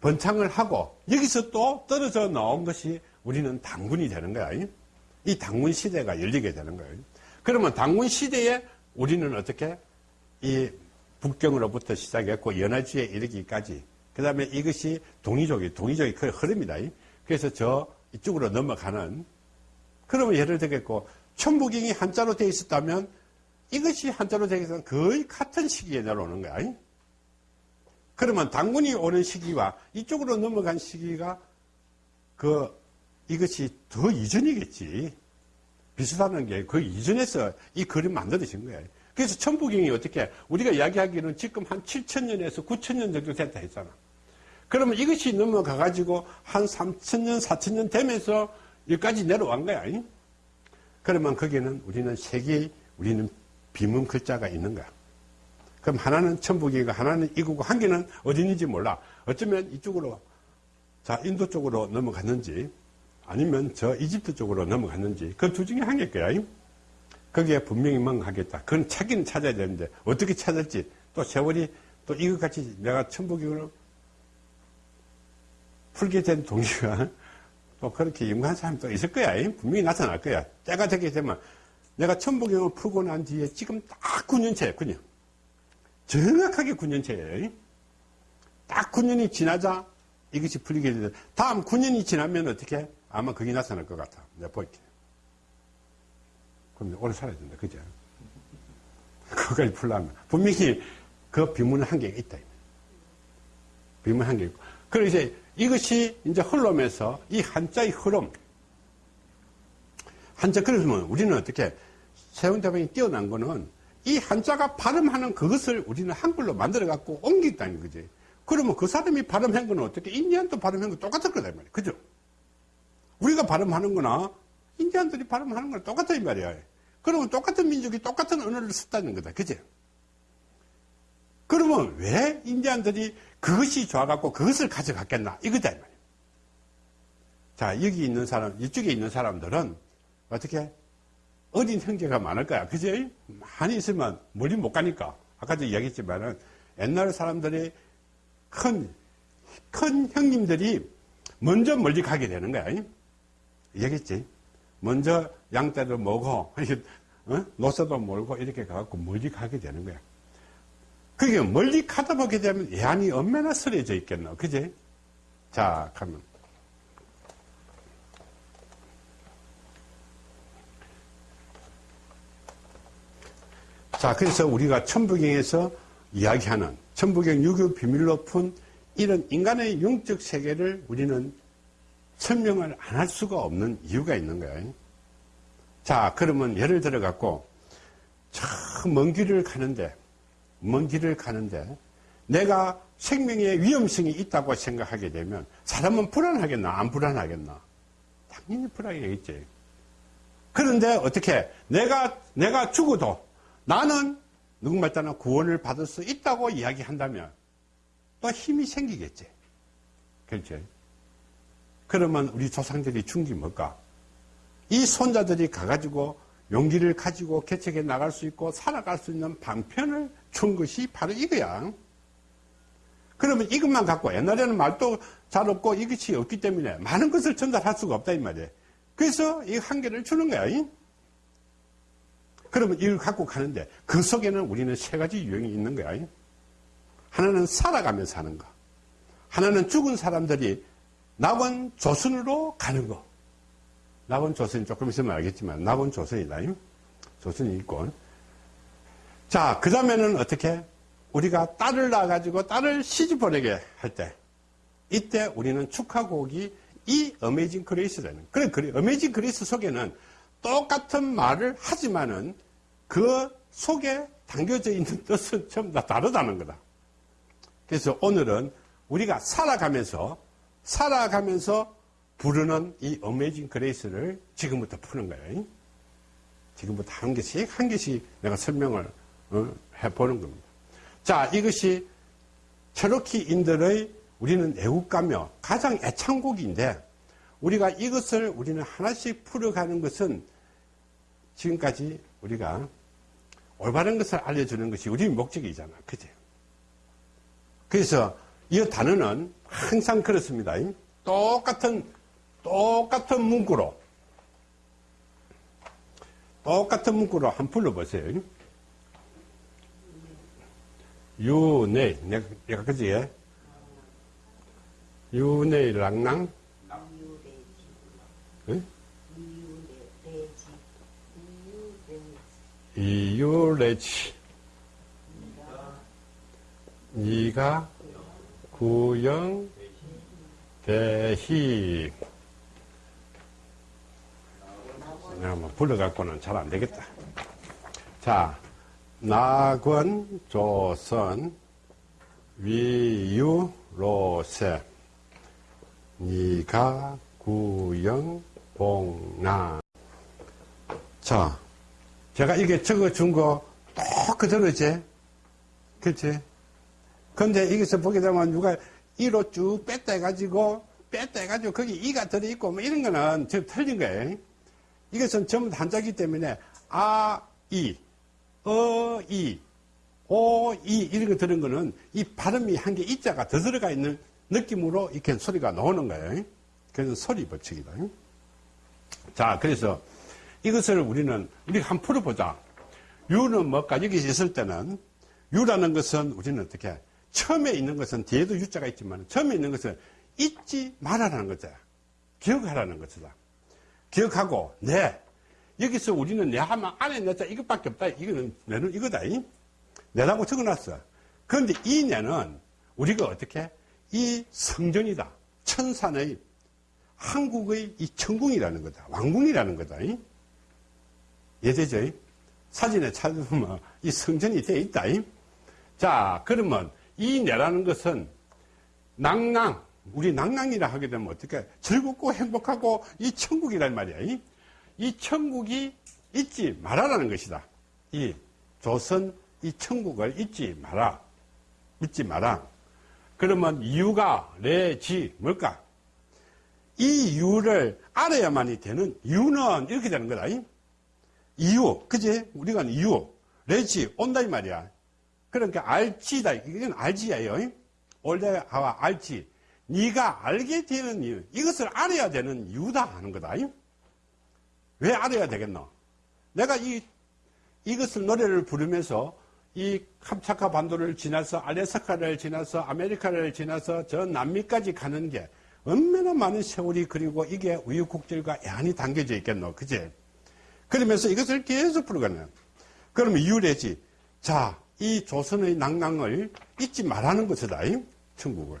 번창을 하고 여기서 또 떨어져 나온 것이 우리는 당군이 되는 거야. 이 당군 시대가 열리게 되는 거예요. 그러면 당군 시대에 우리는 어떻게 이 북경으로부터 시작했고 연화지에 이르기까지 그 다음에 이것이 동이족이 동이족이 그 흐름이다. 그래서 저 이쪽으로 넘어가는 그러면 예를 들겠고 천부경이 한자로 되어 있었다면 이것이 한자로 되기 위해서는 거의 같은 시기에 내려오는 거야. 그러면 당군이 오는 시기와 이쪽으로 넘어간 시기가 그 이것이 더 이전이겠지. 비슷하는 게 그 이전에서 이 그림 만들어진 거예요. 그래서 천부경이 어떻게 우리가 이야기하기는 지금 한 7천년에서 9천년 정도 됐다 했잖아. 그러면 이것이 넘어가 가지고 한 3천년, 4천년 되면서 여기까지 내려온 거야. 그러면 거기는 우리는 세계 우리는 비문 글자가 있는 거야. 그럼 하나는 천북이고 하나는 이구고 한 개는 어디 있는지 몰라. 어쩌면 이쪽으로 자 인도 쪽으로 넘어갔는지 아니면 저 이집트 쪽으로 넘어갔는지 그둘 중에 한 개일 거야. 거기에 분명히 뭔가하겠다. 그건 찾기는 찾아야 되는데 어떻게 찾을지 또 세월이 또 이것같이 내가 천북이로 풀게 된 동기가 또 그렇게 연구한 사람이 또 있을 거야. 분명히 나타날 거야. 때가 되게 되면 내가 천부경을 풀고 난 뒤에 지금 딱 9년째예요, 그냥. 정확하게 9년째예요. 딱 9년이 지나자 이것이 풀리게 되는데, 다음 9년이 지나면 어떻게? 아마 그게 나타날 것 같아. 내가 볼게. 그럼 오래 살아야 된다, 그죠? 그걸 풀려면. 분명히 그 비문은 한계가 있다. 비문 한계 있고. 그리고 이제 이것이 이제 흘러면서 이 한자의 흐름, 한자 그러면 우리는 어떻게 세운대방이 뛰어난 거는 이 한자가 발음하는 그것을 우리는 한글로 만들어 갖고 옮겼다는 거지. 그러면 그 사람이 발음한 거는 어떻게 인디안도 발음한 거 똑같을 거다 말이야. 그죠? 우리가 발음하는 거나 인디안들이 발음하는 거랑 똑같다 이 말이야. 그러면 똑같은 민족이 똑같은 언어를 썼다는 거다. 그죠? 그러면 왜 인디안들이 그것이 좋아갖고 그것을 가져갔겠나? 이거다 이 말이야. 자, 여기 있는 사람, 이쪽에 있는 사람들은 어떻게 어린 형제가 많을 거야. 그지? 많이 있으면 멀리 못 가니까. 아까도 이야기했지만은 옛날 사람들이 큰, 큰 형님들이 먼저 멀리 가게 되는 거야. 얘기했지? 먼저 양떼를 먹고, 어? 노새도 몰고 이렇게 가갖고 멀리 가게 되는 거야. 그게 멀리 가다 보게 되면 애안이 얼마나 쓰려져 있겠노. 그지? 자, 그러면. 자, 그래서 우리가 천부경에서 이야기하는 천부경 유교 비밀로 푼 이런 인간의 영적 세계를 우리는 설명을 안 할 수가 없는 이유가 있는 거예요. 자, 그러면 예를 들어 갖고 저 먼 길을 가는데 먼 길을 가는데 내가 생명에 위험성이 있다고 생각하게 되면 사람은 불안하겠나 안 불안하겠나 당연히 불안하겠지 그런데 어떻게 내가 내가 죽어도 나는 누군가 따나 구원을 받을 수 있다고 이야기한다면 또 힘이 생기겠지. 그렇죠? 그러면 우리 조상들이 준게 뭘까? 이 손자들이 가가지고 용기를 가지고 개척해 나갈 수 있고 살아갈 수 있는 방편을 준 것이 바로 이거야. 그러면 이것만 갖고 옛날에는 말도 잘 없고 이것이 없기 때문에 많은 것을 전달할 수가 없다 이 말이에요. 그래서 이 한계를 주는 거야. 그러면 이걸 갖고 가는데 그 속에는 우리는 세 가지 유형이 있는 거야. 하나는 살아가면서 하는 거. 하나는 죽은 사람들이 낙원 조선으로 가는 거. 낙원 조선이 조금 있으면 알겠지만 낙원 조선이다. 조선이 있고. 자, 그 다음에는 어떻게? 우리가 딸을 낳아가지고 딸을 시집 보내게 할 때, 이때 우리는 축하곡이 이 Amazing Grace라는, 그래, 그래, Amazing Grace 속에는 똑같은 말을 하지만은 그 속에 담겨져 있는 뜻은 전부 다 다르다는 거다. 그래서 오늘은 우리가 살아가면서, 살아가면서 부르는 이 어메이징 그레이스를 지금부터 푸는 거예요. 지금부터 한 개씩, 한 개씩 내가 설명을 어, 해보는 겁니다. 자, 이것이 체로키인들의 우리는 애국가며 가장 애창곡인데 우리가 이것을 우리는 하나씩 풀어가는 것은 지금까지 우리가 올바른 것을 알려주는 것이 우리 목적이잖아. 그죠? 그래서 이 단어는 항상 그렇습니다. 똑같은, 똑같은 문구로, 똑같은 문구로 한번 불러보세요. 유네, 내가, 그지? 유네 랑랑? 응? 이유레치. 니가 구영 대희. 내가 뭐 불러갖고는 잘 안 되겠다. 자, 낙원 조선 위유 로세 니가 구영 봉나 자 제가 이게 적어준 거 똑 그대로지 그렇지 근데 여기서 보게 되면 누가 이로 쭉 뺐다 해가지고 뺐다 해가지고 거기 이가 들어있고 뭐 이런 거는 저 틀린 거예요 이것은 전부 다 한자기 때문에 아, 이 어, 이, 오, 이, 이런 거 들은 거는 이 발음이 한 개 이자가 더 들어가 있는 느낌으로 이렇게 소리가 나오는 거예요. 그래서 소리 법칙이다. 자, 그래서 이것을 우리는, 우리가 한번 풀어보자. 유는 뭐까? 여기 있을 때는, 유라는 것은 우리는 어떻게, 처음에 있는 것은 뒤에도 유자가 있지만, 처음에 있는 것은 잊지 말아라는 거죠. 기억하라는 것이다. 기억하고, 네. 여기서 우리는 내 하면 안에 내자 이것밖에 없다. 이거는 내는 이거다. 내라고 적어놨어. 그런데 이 내는 우리가 어떻게 이 성전이다. 천산의 한국의 이 천궁이라는 거다. 왕궁이라는 거다. 예제죠. 사진에 찾으면 이 성전이 돼 있다. 자, 그러면 이 내라는 것은 낭낭, 우리 낭낭이라 하게 되면 어떻게 즐겁고 행복하고 이 천국이란 말이야. 이 천국이 잊지 말아라는 것이다. 이 조선 이 천국을 잊지 마라. 잊지 마라. 그러면 이유가 레지 뭘까? 이 이유를 알아야만이 되는 이유는 이렇게 되는 거다. 이유, 그지? 우리가 이유, 레지 온다 이 말이야. 그러니까 알지다. 이건 알지예요. 올레와 알지. 네가 알게 되는 이유, 이것을 알아야 되는 이유다 하는 거다. 왜 알아야 되겠노? 내가 이, 이것을 노래를 부르면서 이 캄차카 반도를 지나서 알래스카를 지나서 아메리카를 지나서 저 남미까지 가는 게 얼마나 많은 세월이 그리고 이게 우유곡절과 애한이 담겨져 있겠노. 그제? 그러면서 이것을 계속 부르거든. 그러면 이유래지. 자, 이 조선의 낭낭을 잊지 말라는 것이다. 이 천국을.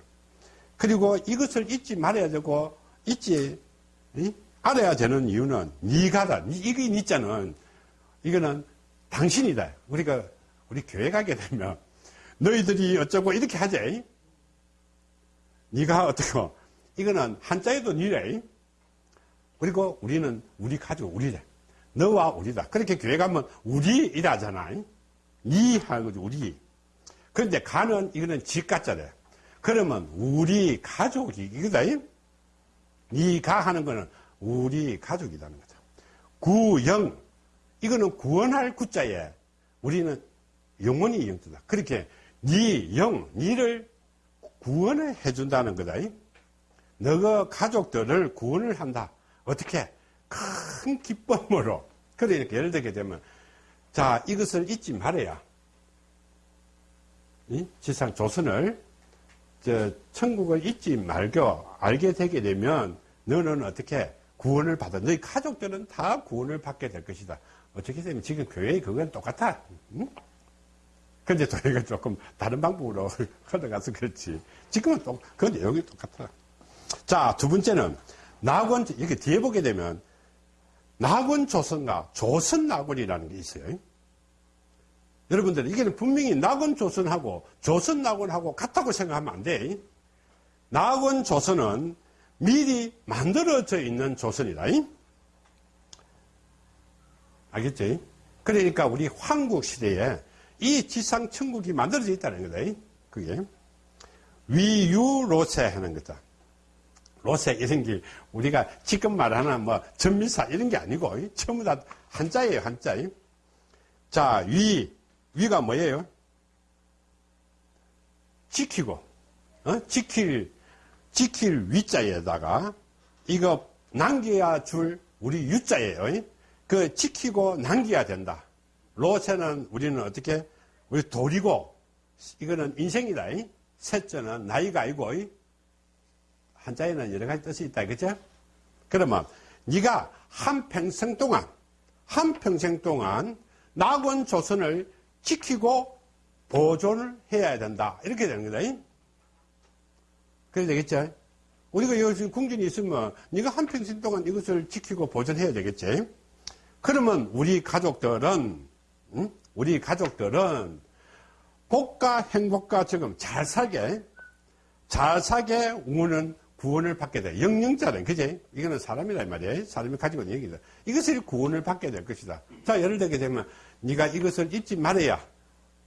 그리고 이것을 잊지 말아야 되고, 잊지, 이? 알아야 되는 이유는 네가다. 이게 니자는 이거는 당신이다. 우리가 우리 교회 가게 되면 너희들이 어쩌고 이렇게 하지. 네가 어떻고 이거는 한자에도 니래. 그리고 우리는 우리 가족 우리래. 너와 우리다. 그렇게 교회 가면 우리 이라잖아. 니 하는 거죠, 우리. 그런데 가는 이거는 집가짜래. 그러면 우리 가족이 이거다. 니가 하는 거는 우리 가족이라는 거죠. 구영 이거는 구원할 구자에 우리는 영원히 영자다. 그렇게 니 영, 니를 구원을 해준다는 거다. 너가 가족들을 구원을 한다. 어떻게? 큰 기쁨으로. 그러니까 예를 들게 되면, 자, 이것을 잊지 말아야. 이? 지상 조선을, 저, 천국을 잊지 말고 알게 되게 되면, 너는 어떻게 구원을 받아. 너희 가족들은 다 구원을 받게 될 것이다. 어떻게 되면 지금 교회의 그건 똑같아. 응? 근데 저희가 조금 다른 방법으로 흘러가서 그렇지. 지금은 또, 그 내용이 똑같아. 자, 두 번째는, 낙원, 이렇게 뒤에 보게 되면, 낙원 조선과 조선 낙원이라는 게 있어요. 여러분들, 이게는 분명히 낙원 조선하고 조선 낙원하고 같다고 생각하면 안 돼. 낙원 조선은 미리 만들어져 있는 조선이다. 알겠지? 그러니까 우리 황국 시대에 이 지상 천국이 만들어져 있다는 거다. 그게. 위유로세 하는 거다. 로세 이런 게 우리가 지금 말하는 뭐 전미사 이런 게 아니고 전부 다 한자예요, 한자. 자, 위. 위가 뭐예요? 지키고, 어? 지킬, 지킬 위자에다가 이거 남겨야 줄 우리 유자예요. 그 지키고 남겨야 된다. 로세는 우리는 어떻게 우리 돌이고 이거는 인생이다. 셋째는 나이가 아니고 한자에는 여러 가지 뜻이 있다. 그죠? 그러면 네가 한 평생 동안 한 평생 동안 낙원 조선을 지키고 보존을 해야 된다. 이렇게 되는 거다. 그래 되겠죠? 우리가 여기 궁전이 있으면 네가 한 평생 동안 이것을 지키고 보존해야 되겠지? 그러면 우리 가족들은 응? 우리 가족들은 복과 행복과 지금 잘 살게 잘 살게 우는 구원을 받게 돼. 영영자는 그지? 이거는 사람이란 말이야. 사람이 가지고 있는 얘기다. 이것을 구원을 받게 될 것이다. 자, 예를 들게 되면 네가 이것을 잊지 말아야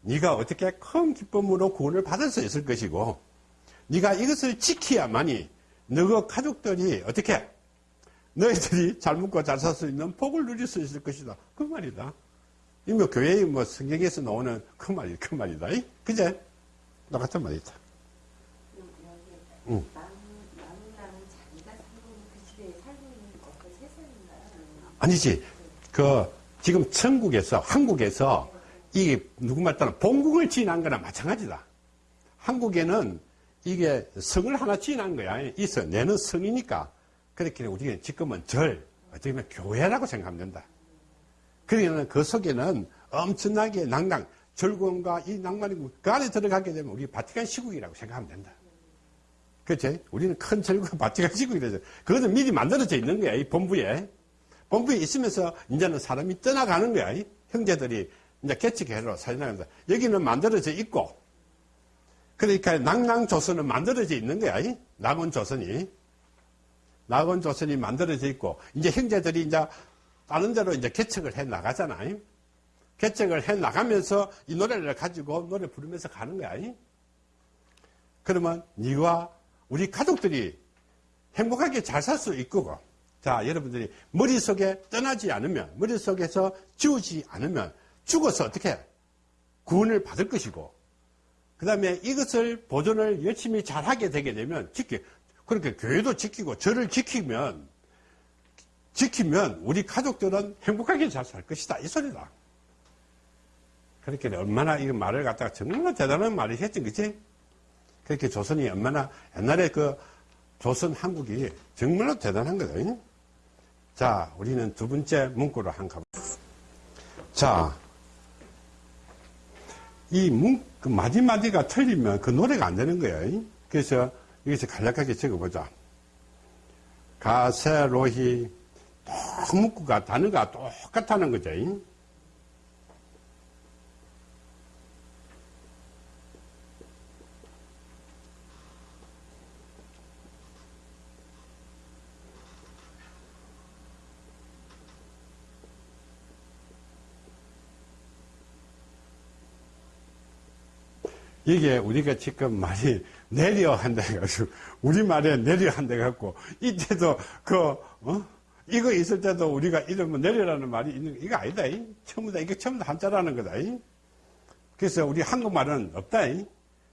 네가 어떻게 큰 기쁨으로 구원을 받을 수 있을 것이고 네가 이것을 지켜야만이 너가 가족들이 어떻게 너희들이 잘 먹고 잘 살 수 있는 복을 누릴 수 있을 것이다. 그 말이다. 이뭐 교회의 뭐 성경에서 나오는 그 말이 그 말이다. 그제? 똑같은 말이다. 응. 아니지. 그 지금 천국에서 한국에서 이게 누구 말 따라 본국을 지난 거나 마찬가지다. 한국에는 이게 성을 하나 지난 거야. 있어. 내는 성이니까. 그렇게 우리가 지금은 절, 어떻게 보면 교회라고 생각하면 된다. 그러면 그 속에는 엄청나게 낭낭, 즐거움과 이 낭만이 그 안에 들어가게 되면 우리 바티칸 시국이라고 생각하면 된다. 그렇지? 우리는 큰 즐거움 바티칸 시국이 되죠. 그것은 미리 만들어져 있는 거야, 이 본부에. 본부에 있으면서 이제는 사람이 떠나가는 거야. 형제들이 이제 개척회로 살아나간다. 여기는 만들어져 있고, 그러니까 낭낭조선은 만들어져 있는 거야. 낙원조선이. 낙원조선이 만들어져 있고, 이제 형제들이 이제 다른 데로 이제 개척을 해 나가잖아요. 개척을 해 나가면서 이 노래를 가지고 노래 부르면서 가는 거야. 그러면 네가 우리 가족들이 행복하게 잘 살 수 있고, 자, 여러분들이 머릿속에 떠나지 않으면, 머릿속에서 지우지 않으면 죽어서 어떻게 구원을 받을 것이고, 그 다음에 이것을 보존을 열심히 잘 하게 되게 되면, 지키, 그렇게 교회도 지키고, 저를 지키면, 지키면 우리 가족들은 행복하게 잘 살 것이다. 이 소리다. 그렇게 얼마나 이 말을 갖다가 정말 대단한 말이 했지, 그치? 그렇게 조선이 얼마나 옛날에 그 조선 한국이 정말로 대단한 거다. 자, 우리는 두 번째 문구로 한 가보. 자, 이 문, 그 마디마디가 틀리면 그 노래가 안 되는 거예요. 그래서 여기서 간략하게 적어보자. 가세로히 문구가 단어가 똑같다는 거죠. 이게 우리가 지금 말이 내려 한다 해가지고, 우리말에 내려 한다 해갖고, 이때도 그, 어? 이거 있을 때도 우리가 이러면 내려라는 말이 있는, 이거 아니다. 이. 다, 이게 다 한자라는 거다. 이. 그래서 우리 한국말은 없다. 이.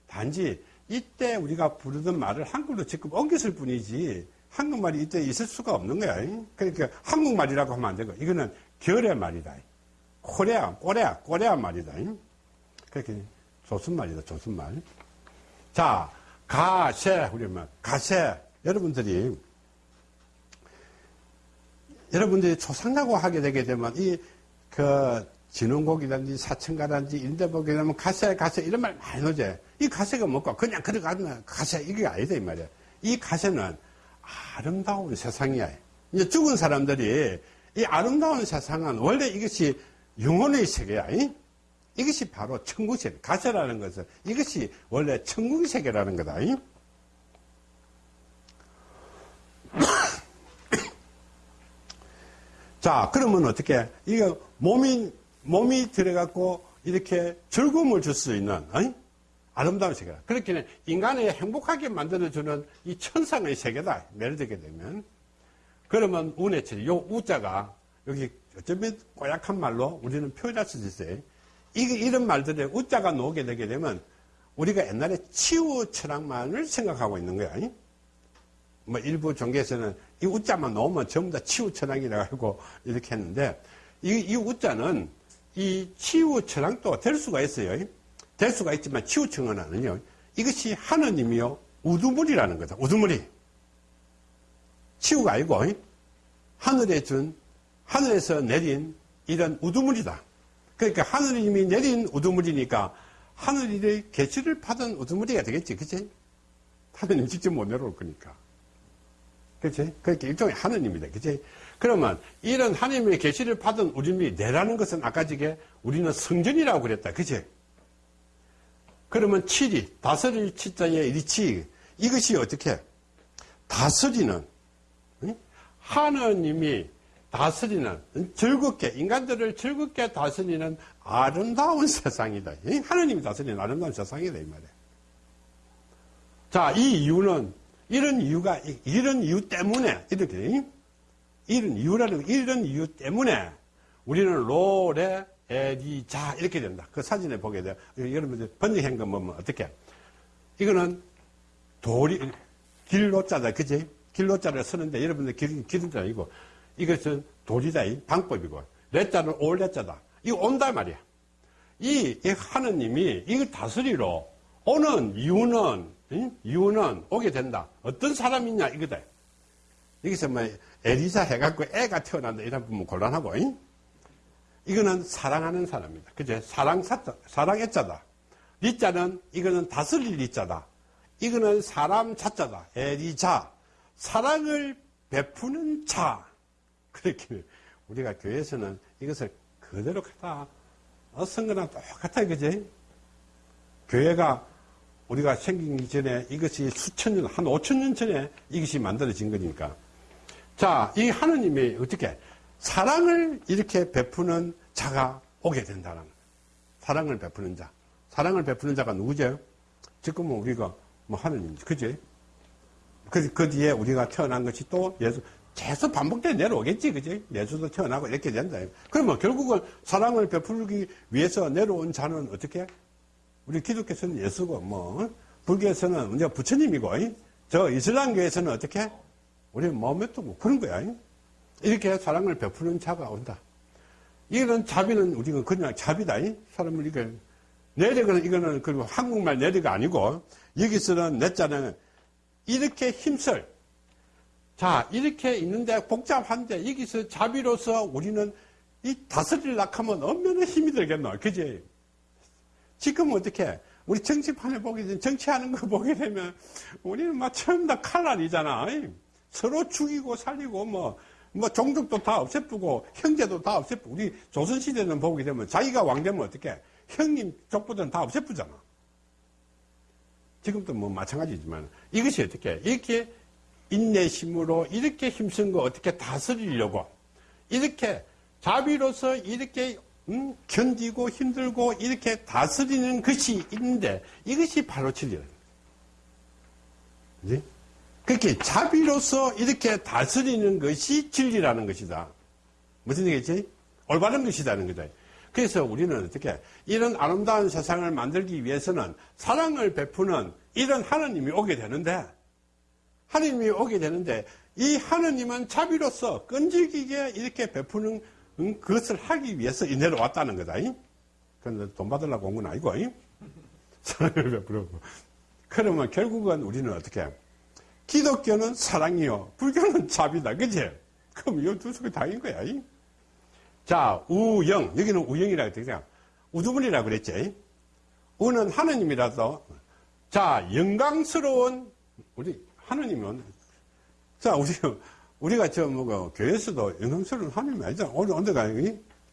단지 이때 우리가 부르던 말을 한글로 지금 옮겼을 뿐이지, 한국말이 이때 있을 수가 없는 거야. 이. 그러니까 한국말이라고 하면 안 되고, 이거는 결의 말이다. 코레아, 꼬레아, 꼬레아 말이다. 이. 그렇게 조선말이다, 조선말. 자, 가세, 말, 가세. 여러분들이, 여러분들이 초상라고 하게 되게 되면, 이, 그, 진흥곡이든지 사천가라든지 인대복이 되면 가세, 가세, 이런 말 많이 넣지. 이 가세가 뭐고, 그냥 그러가는 가세, 이게 아니다, 이 말이야. 이 가세는 아름다운 세상이야. 이제 죽은 사람들이, 이 아름다운 세상은 원래 이것이 영혼의 세계야. 이? 이것이 바로 천국 세계. 가세라는 것은 이것이 원래 천국의 세계라는 거다. 이? 자, 그러면 어떻게, 이거 몸이, 몸이 들어갖고 이렇게 즐거움을 줄 수 있는, 어이? 아름다운 세계다. 그렇게 인간을 행복하게 만들어주는 이 천상의 세계다. 예를 들게 되면. 그러면 운해철이, 요 우자가 여기 어쩌면 꼬약한 말로 우리는 표현할 수 있어요. 이, 이런 말들에 우자가 나오게 되게 되면 우리가 옛날에 치유 철학만을 생각하고 있는 거야. 아니? 뭐 일부 종교에서는 이 우자만 나오면 전부 다 치유 철학이라고 하고 이렇게 했는데 이, 이 우자는 이 치유 철학도 될 수가 있어요. 될 수가 있지만 치유 철학은요. 이것이 하느님이요. 우두물이라는 거다. 우두물이. 치유가 아니고 하늘에 준 하늘에서 내린 이런 우두물이다. 그러니까 하느님이 내린 우두물이니까 하늘의 계시를 받은 우두물이가 되겠지, 그치? 하느님 직접 못 내려올 거니까. 그치? 그러니까 일종의 하느님이다, 그치? 그러면 이런 하느님의 계시를 받은 우리들이 내라는 것은 아까 지게 우리는 성전이라고 그랬다, 그치? 그러면 칠이, 다스릴 치자의 리치, 이것이 어떻게? 다스리는, 응? 하느님이 다스리는 즐겁게 인간들을 즐겁게 다스리는 아름다운 세상이다. 하나님이 다스리는 아름다운 세상이다 이 말이야. 자, 이 이유는 이런 이유가 이런 이유 때문에 이렇게 이런 이유라는 이런 이유 때문에 우리는 로레 에리자 이렇게 된다. 그 사진에 보게 돼. 여러분들 번역한 거 보면 어떻게? 이거는 돌이 길로자다, 그지? 길로자를 쓰는데 여러분들 길, 기름자 아니고 이것은 도리다, 이 방법이고. 레자는 올 레자다. 이거 온다 말이야. 이, 이 하느님이 이걸 다스리러 오는 이유는, 응? 이유는 오게 된다. 어떤 사람이냐, 이거다. 여기서 뭐, 에리사 해갖고 애가 태어난다. 이런 부분 곤란하고, 응? 이거는 사랑하는 사람이다. 그죠? 사랑 사자, 사랑의 자다. 리자는, 이거는 다스릴 리자다. 이거는 사람 자자다. 에리자. 사랑을 베푸는 자. 그렇게 우리가 교회에서는 이것을 그대로 갖다 어선 거랑 똑같아 그지? 교회가 우리가 생기기 전에 이것이 수천 년, 한 오천 년 전에 이것이 만들어진 거니까. 자, 이 하느님이 어떻게 사랑을 이렇게 베푸는 자가 오게 된다는 사랑을 베푸는 자. 사랑을 베푸는 자가 누구죠? 지금은 우리가 뭐 하느님이지. 그지? 그, 그 뒤에 우리가 태어난 것이 또 예수, 계속 반복돼 내려오겠지, 그지? 예수도 태어나고 이렇게 된다. 그러면 결국은 사랑을 베풀기 위해서 내려온 자는 어떻게? 우리 기독교에서는 예수고, 뭐, 불교에서는 이제 부처님이고, 저 이슬람교에서는 어떻게? 우리 마음에도 뭐 그런 거야. 이렇게 사랑을 베푸는 자가 온다. 이런 자비는 우리가 그냥 자비다. 사람을 이게, 내력은 이거는 그리고 한국말 내력가 아니고, 여기서는 내 자는 이렇게 힘쓸, 자, 이렇게 있는데 복잡한데 여기서 자비로서 우리는 이 다스리려고 하면 얼마나 힘이 들겠노. 그지? 지금 어떻게, 우리 정치판을 보게 되면, 정치하는 거 보게 되면, 우리는 막 처음 다 칼날이잖아. 서로 죽이고 살리고, 뭐, 뭐, 종족도 다 없애쁘고, 형제도 다 없애쁘고, 우리 조선시대는 보게 되면, 자기가 왕되면 어떻게, 형님 족보들은 다 없애쁘잖아. 지금도 뭐 마찬가지지만, 이것이 어떻게, 이렇게 인내심으로 이렇게 힘쓴 거 어떻게 다스리려고, 이렇게 자비로서 이렇게 음, 견디고 힘들고 이렇게 다스리는 것이 있는데 이것이 바로 진리라는. 그렇게 자비로서 이렇게 다스리는 것이 진리라는 것이다. 무슨 얘기지? 올바른 것이라는 거다. 그래서 우리는 어떻게 이런 아름다운 세상을 만들기 위해서는 사랑을 베푸는 이런 하나님이 오게 되는데 하나님이 오게 되는데 이 하나님은 자비로서 끈질기게 이렇게 베푸는 음, 그것을 하기 위해서 이 내려왔다는 거다. 그런데 돈 받으려고 온 건 아니고 사랑을 베푸려고. 그러면 결국은 우리는 어떻게 기독교는 사랑이요 불교는 자비다. 그지? 그럼 이 두 속에 다인 거야. 자, 우영. 여기는 우영이라고 되잖아. 우두문이라고 그랬지. 우는 하느님이라서. 자, 영광스러운, 우리, 하느님은, 자, 우리, 우리가 저, 뭐, 그 교회에서도 영광스러운 하느님 아니잖아. 오늘 언제가,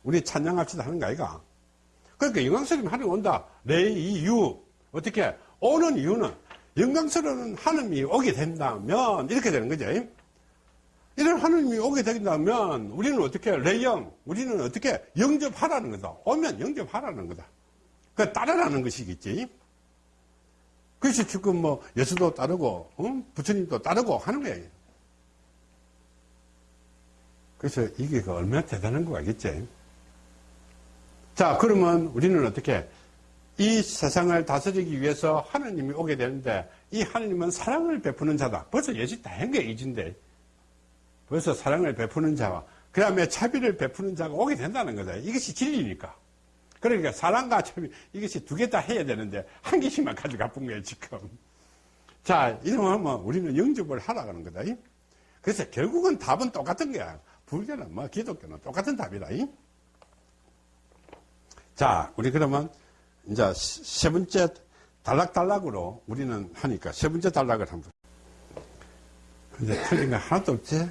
우리 찬양합시다 하는 거 아이가? 그러니까 영광스러운 하느님 온다. 내 이유. 어떻게? 오는 이유는 영광스러운 하느님이 오게 된다면, 이렇게 되는 거죠. 이런 하느님이 오게 된다면 우리는 어떻게 레영 우리는 어떻게 영접하라는 거다 오면 영접하라는 거다 그 따르라는 것이겠지 그래서 지금 뭐 예수도 따르고 어? 부처님도 따르고 하는 거예요 그래서 이게 그 얼마나 대단한 거 알겠지 자 그러면 우리는 어떻게 이 세상을 다스리기 위해서 하느님이 오게 되는데 이 하느님은 사랑을 베푸는 자다 벌써 예시 다한 게 이진데 벌써 사랑을 베푸는 자와 그 다음에 자비를 베푸는 자가 오게 된다는 거다. 이것이 진리니까. 그러니까 사랑과 자비 이것이 두 개 다 해야 되는데 한 개씩만 가져가 본 거예요 지금. 자 이러면 우리는 영접을 하라는 거다. 그래서 결국은 답은 똑같은 거야. 불교는 뭐 기독교는 똑같은 답이다. 자 우리 그러면 이제 세 번째 단락단락으로 우리는 하니까 세 번째 단락을 한번. 근데 틀린 거 하나도 없지?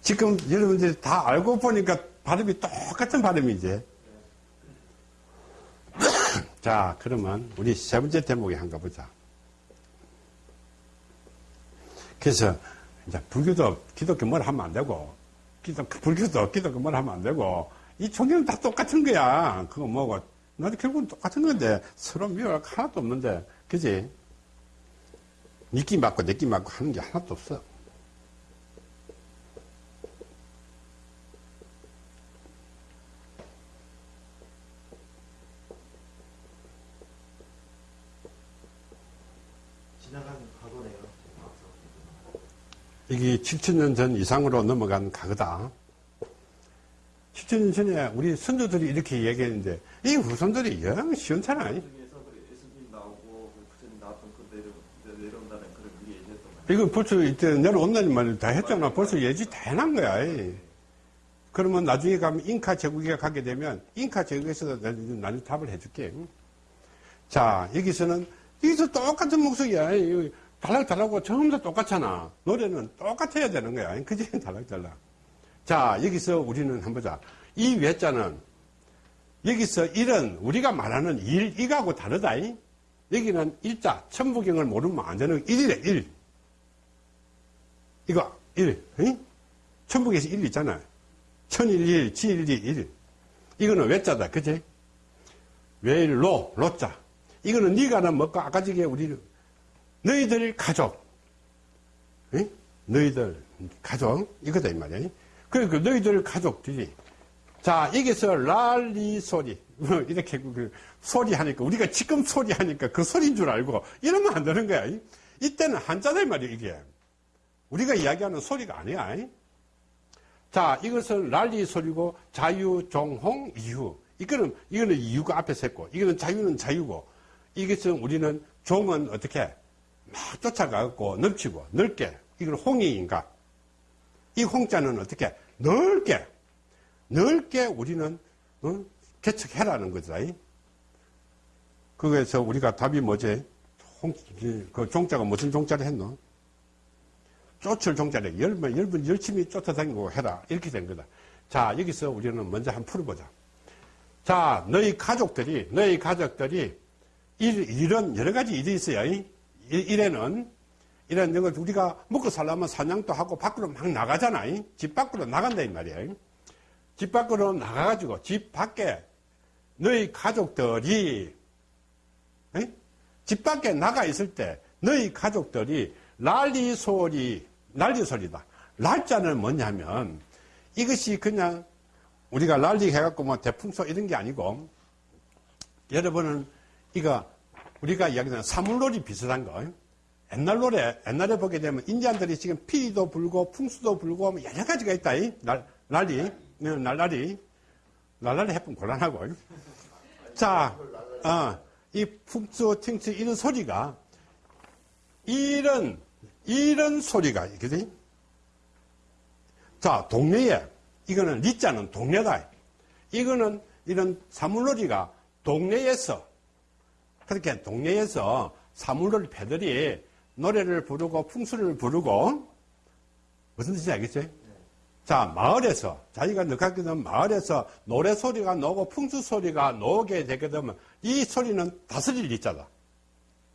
지금 여러분들이 다 알고 보니까 발음이 똑같은 발음이지. 자, 그러면 우리 세 번째 대목에 한가 보자. 그래서 이제 불교도 기독교 뭘 하면 안 되고, 기독, 불교도 기독교 뭘 하면 안 되고, 이 종교는 다 똑같은 거야. 그거 뭐고, 나도 결국은 똑같은 건데, 서로 미워할 하나도 없는데, 그지? 니끼 맞고 내끼 맞고 하는 게 하나도 없어. 이게 7천년 전 이상으로 넘어간 가거다. 7천년 전에 우리 선조들이 이렇게 얘기했는데 이 후손들이 영 시원찮아. 이건 벌써 이때 내려온다는 말을 다 했잖아. 벌써 예지 다 해놓은 거야. 그러면 나중에 가면 잉카 제국에 가게 되면 잉카 제국에서 나는 답을 해줄게. 자, 여기서는 여기서 똑같은 목소리야. 달락달락하고 전부 다 똑같잖아. 노래는 똑같아야 되는 거야. 그지? 달락달락. 자, 여기서 우리는 한번 보자. 이 외자는 여기서 일은 우리가 말하는 일, 이거하고 다르다. 여기는 일자, 천부경을 모르면 안 되는 일이래, 일. 이거, 일. 천부경에서 일 있잖아. 천일일, 지일이 일. 이거는 외자다. 그지? 외일로, 로자. 이거는 네가는 뭐까 아까 저게 우리 너희들 가족, 에? 너희들 가족 이거다 이 말이야. 그러니까 너희들 가족들이 자 여기서 랄리 소리 뭐 이렇게 그 소리 하니까 우리가 지금 소리 하니까 그 소리인 줄 알고 이러면 안 되는 거야. 이때는 한자다 이 말이야 이게. 우리가 이야기하는 소리가 아니야. 자 이것은 랄리 소리고 자유, 종홍, 이유. 이거는 이거는 이유가 앞에서 했고 이거는 자유는 자유고 이것은 우리는 종은 어떻게 막 쫓아가고 넓히고 넓게 이건 홍익인가 이 홍자는 어떻게? 넓게 넓게 우리는 어? 개척해라는 거다. 그래서 우리가 답이 뭐지? 홍, 그 종자가 무슨 종자를 했노? 쫓을 종자를 열번 열번 열심히 쫓아다니고 해라. 이렇게 된 거다. 자 여기서 우리는 먼저 한번 풀어보자. 자 너희 가족들이 너희 가족들이 일, 일은 여러 가지 일이 있어요 일에는 이런 것 우리가 먹고 살려면 사냥도 하고 밖으로 막 나가잖아. 집 밖으로 나간다 이 말이야. 집 밖으로 나가가지고 집 밖에 너희 가족들이 에? 집 밖에 나가 있을 때 너희 가족들이 난리 소리 난리 소리다. 날짜는 뭐냐면 이것이 그냥 우리가 난리 해갖고 뭐 대풍소 이런 게 아니고 여러분은 이거 우리가 이야기하는 사물놀이 비슷한 거. 옛날 노래 옛날에 보게 되면 인디안들이 지금 피리도 불고 풍수도 불고 뭐 여러 가지가 있다 이. 날, 난리 네, 날라리 날라리 해보면 곤란하고. 자, 어, 이 풍수 팅수 이런 소리가 이런 이런 소리가 있거든. 자 동네에 이거는 리자는 동네다. 이거는 이런 사물놀이가 동네에서 그렇게 동네에서 사물놀이 패들이 노래를 부르고 풍수를 부르고 무슨 뜻인지 알겠죠? 자 마을에서 자기가 되면 마을에서 노래 소리가 나오고 풍수 소리가 나오게 되게 되면 이 소리는 다스릴 있자다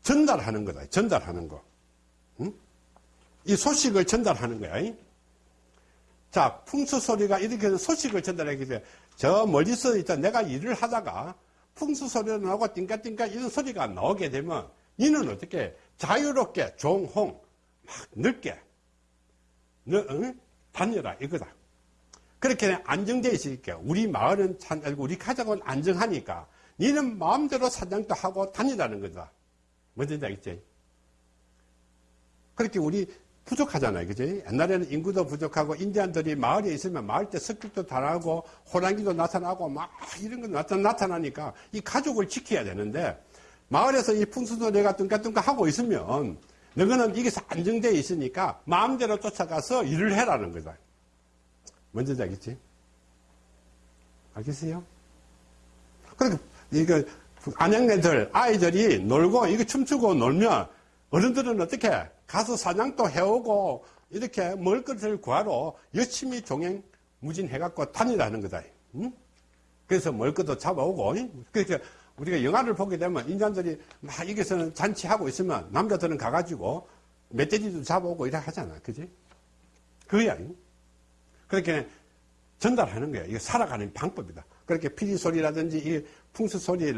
전달하는 거다 전달하는 거 응? 이 소식을 전달하는 거야 이? 자 풍수 소리가 이렇게 소식을 전달하게 돼저 멀리서 있다 내가 일을 하다가 풍수 소리가 나오고 띵까띵까 이런 소리가 나오게 되면 니는 어떻게 자유롭게 종홍 막 넓게 너, 응? 다녀라 이거다. 그렇게 안정되어 있으니까 우리 마을은 참 우리 가족은 안정하니까 니는 마음대로 사냥도 하고 다니라는 거다. 뭔지 알겠지? 그렇게 우리 부족하잖아요. 그지? 옛날에는 인구도 부족하고 인디안들이 마을에 있으면 마을 때 습격도 당하고 호랑이도 나타나고 막 이런 거 나타, 나타나니까 이 가족을 지켜야 되는데 마을에서 이 풍수소리가 뚱까뚱까 하고 있으면 너희는 이게 안정되어 있으니까 마음대로 쫓아가서 일을 해라는 거다. 뭔지 알겠지? 알겠어요? 그러니까 이거 안양네들 아이들이 놀고 이거 춤추고 놀면 어른들은 어떻게 가서 사냥도 해오고 이렇게 먹을 것을 구하러 열심히 종행 무진해갖고 다니라는 거다. 응? 그래서 먹을 것도 잡아오고 그러니까 우리가 영화를 보게 되면 인간들이 막 여기서는 잔치하고 있으면 남자들은 가가지고 멧돼지도 잡아오고 이래 하잖아. 그지? 그거야. 그렇게 전달하는 거야. 이거 살아가는 방법이다. 그렇게 피리 소리라든지 이 풍수 소리,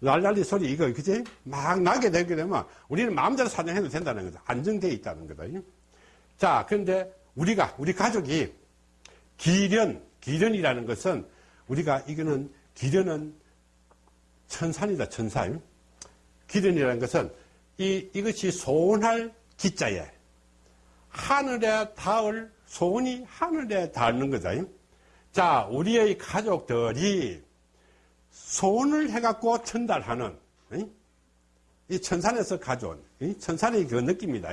랄랄리 소리 이거 그지? 막 나게 되게 되면 우리는 마음대로 사냥해도 된다는 거다. 안정되어 있다는 거다. 자, 그런데 우리가 우리 가족이 기련, 기련이라는 것은 우리가 이거는 기련은 천산이다, 천산. 기련이라는 것은 이, 이것이 소원할 기자에 하늘에 닿을 소원이 하늘에 닿는 거다. 자, 우리의 가족들이 소원을 해갖고 전달하는 이 천산에서 가져온 천산의 그 느낌이다.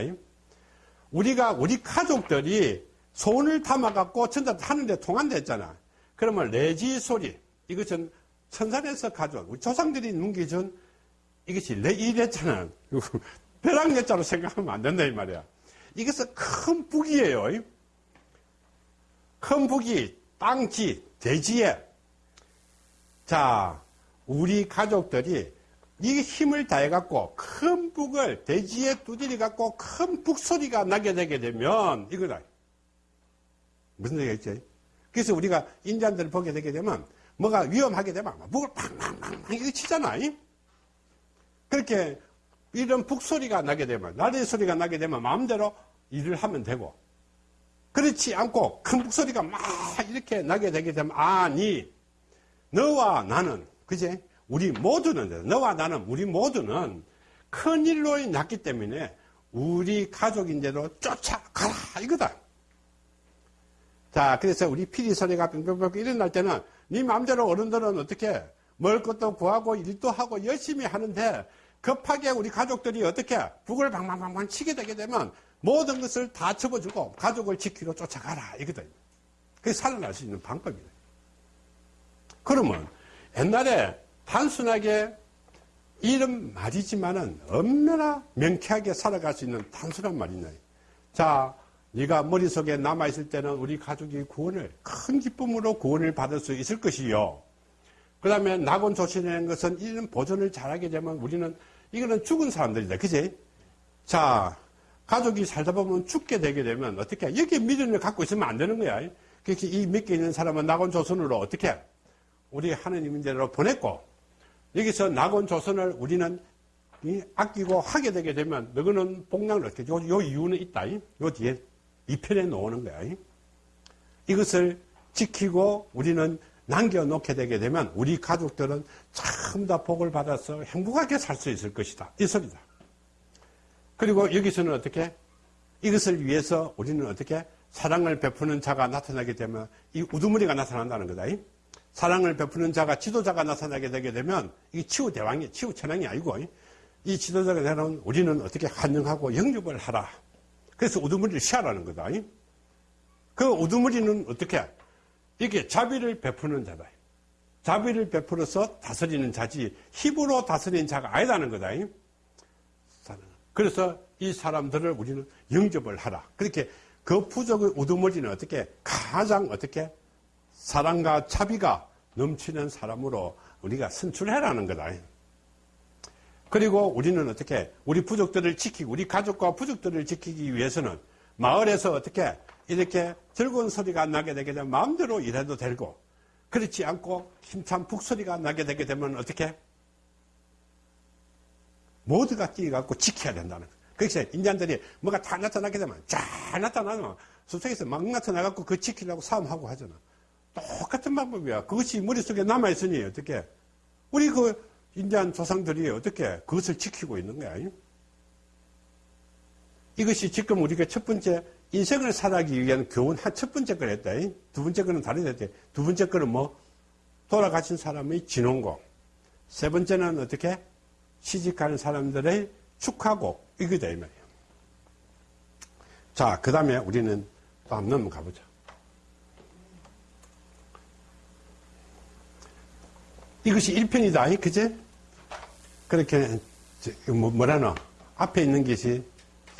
우리가 우리 가족들이 소원을 담아갖고 전달하는데 통한댔잖아. 그러면 레지 소리 이것은 천산에서 가져온 우리 조상들이 num겨준 이것이 내 이랬잖아. 벼락내자로 생각하면 안 된다 이 말이야. 이것은 큰 북이에요. 큰 북이 땅지 대지에 자 우리 가족들이 이 힘을 다해 갖고 큰 북을 대지에 두드려 갖고 큰 북소리가 나게 되게 되면 이거다. 무슨 얘기겠지? 그래서 우리가 인자들을 보게 되게 되면 뭐가 위험하게 되면 북을 팡팡팡 이거 치잖아. 그렇게 이런 북소리가 나게 되면 나리 소리가 나게 되면 마음대로 일을 하면 되고 그렇지 않고 큰 북소리가 막 이렇게 나게 되게 되면 아니 너와 나는 그제 우리 모두는 너와 나는 우리 모두는 큰 일로 났기 때문에 우리 가족인데도 쫓아가라 이거다. 자 그래서 우리 피리 소리가 뿅뿅뿅 일어날 때는 네 마음대로 어른들은 어떻게 먹을 것도 구하고 일도 하고 열심히 하는데 급하게 우리 가족들이 어떻게 북을 방방방방 치게 되게 되면 모든 것을 다 접어주고 가족을 지키러 쫓아가라 이거든. 그게 살아날 수 있는 방법이다. 그러면 옛날에 단순하게 이런 말이지만은 얼마나 명쾌하게 살아갈 수 있는 단순한 말이냐. 자, 네가 머릿속에 남아있을 때는 우리 가족이 구원을, 큰 기쁨으로 구원을 받을 수 있을 것이요. 그 다음에 낙원 조치라는 것은 이런 보존을 잘하게 되면 우리는 이거는 죽은 사람들이다. 그지? 자, 가족이 살다 보면 죽게 되게 되면 어떻게, 여기에 미련을 갖고 있으면 안 되는 거야. 그렇게 이 믿게 있는 사람은 낙원 조선으로 어떻게 우리 하느님 대로 보냈고 여기서 낙원 조선을 우리는 이 아끼고 하게 되게 되면 너희는 복락을 얻게 요, 요 이유는 있다. 이. 요 뒤에 이 편에 놓는 거야. 이. 이것을 지키고 우리는 남겨놓게 되게 되면 우리 가족들은 참 다 복을 받아서 행복하게 살 수 있을 것이다. 이 소리다. 그리고 여기서는 어떻게 이것을 위해서 우리는 어떻게 사랑을 베푸는 자가 나타나게 되면 이 우두머리가 나타난다는 거다. 이. 사랑을 베푸는 자가 지도자가 나타나게 되게 되면 이 치유 대왕이 치유 천왕이 아니고 이 지도자가 되면 우리는 어떻게 환영하고 영접을 하라. 그래서 우두머리를 시하라는 거다. 이. 그 우두머리는 어떻게 이게 자비를 베푸는 자다. 자비를 베풀어서 다스리는 자지 힘으로 다스리는 자가 아니다는 거다. 이. 그래서 이 사람들을 우리는 영접을 하라. 그렇게 그 부족의 우두머리는 어떻게 가장 어떻게 사랑과 자비가 넘치는 사람으로 우리가 선출해라는 거다. 그리고 우리는 어떻게 우리 부족들을 지키고 우리 가족과 부족들을 지키기 위해서는 마을에서 어떻게 이렇게 즐거운 소리가 나게 되게 되면 마음대로 일해도 되고 그렇지 않고 힘찬 북소리가 나게 되게 되면 어떻게 모두가 뛰어갖고 지켜야 된다는 거예요. 그래서 인디안들이 뭐가 다 나타나게 되면 잘 나타나면 숲속에서 막 나타나갖고 그 지키려고 싸움하고 하잖아. 똑같은 방법이야. 그것이 머릿속에 남아있으니 어떻게 우리 그 인디안 조상들이 어떻게 그것을 지키고 있는 거야. 이것이 지금 우리가 첫 번째 인생을 살아가기 위한 교훈 한첫 번째 걸 했다. 두 번째 거는 다르다. 두 번째 거는 뭐 돌아가신 사람의 진원고. 세 번째는 어떻게 시집가는 사람들의 축하고 이거다 이 말이에요. 자, 그 다음에 우리는 또 한번 넘어가 보자. 이것이 1편이다, 그제? 그렇게, 뭐, 뭐라노? 앞에 있는 것이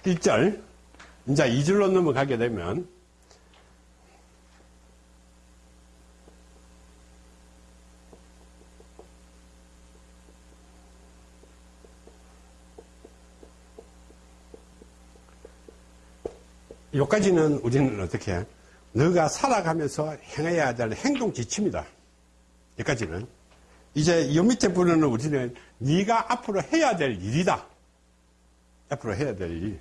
1절. 이제 2절로 넘어가게 되면, 여기까지는 우리는 어떻게 해? 너가 살아가면서 행해야 될 행동 지침이다. 여기까지는. 이제 이 밑에 부분은 우리는 네가 앞으로 해야 될 일이다. 앞으로 해야 될 일.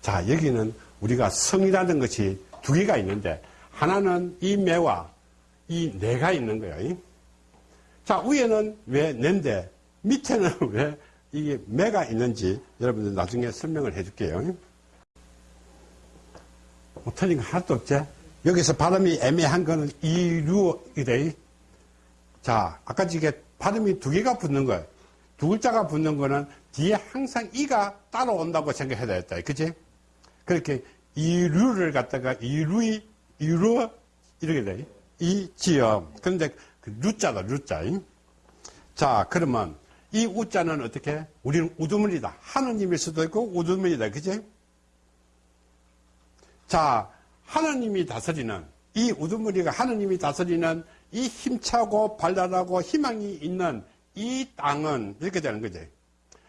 자, 여기는 우리가 성이라는 것이 두 개가 있는데, 하나는 이 매와 이 내가 있는 거예요. 자, 위에는 왜 낸데, 밑에는 왜 이게 매가 있는지 여러분들 나중에 설명을 해 줄게요. 뭐 틀린 거 하나도 없지? 여기서 발음이 애매한 거는 이류이래. 자, 아까 이게 발음이 두 개가 붙는 거예요. 두 글자가 붙는 거는 뒤에 항상 이가 따라온다고 생각해야 되겠다. 그치? 그렇게 이류를 갖다가 이루이, 이루, 이렇게 돼. 이지어. 그런데 그 루자다, 루자. 자, 그러면 이 우자는 어떻게? 우리는 우두머리다. 하느님일 수도 있고 우두머리다. 그지? 자, 하느님이 다스리는 이 우두머리가 하느님이 다스리는 이 힘차고 발랄하고 희망이 있는 이 땅은 이렇게 되는 거지.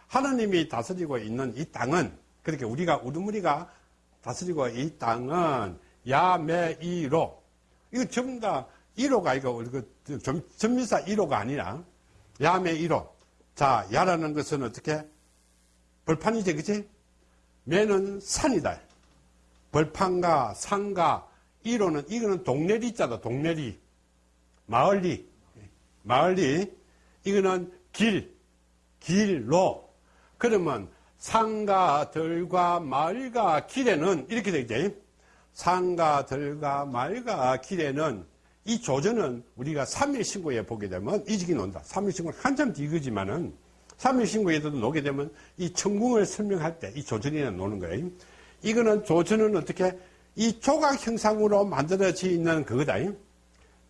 하느님이 다스리고 있는 이 땅은 그렇게 우리가 우두머리가 다스리고 이 땅은 야매이로 이거 전부 다 1호가 이거 전미사 1호가 아니라 야매 1호 자 야라는 것은 어떻게? 벌판이지 그치? 매는 산이다. 벌판과 산과 1호는 이거는 동네리 자다 동네리. 마을리. 마을리. 이거는 길. 길로. 그러면 산과 들과 말과 길에는 이렇게 되죠. 산과 들과 말과 길에는 이 조전은 우리가 3일 신고에 보게 되면 이직이 논다. 3일 신고는 한참 뒤거지만은 3일 신고에도 노게 되면 이 천궁을 설명할 때 이 조전이 노는 거예요. 이거는 조전은 어떻게 이 조각 형상으로 만들어져 있는 그거다.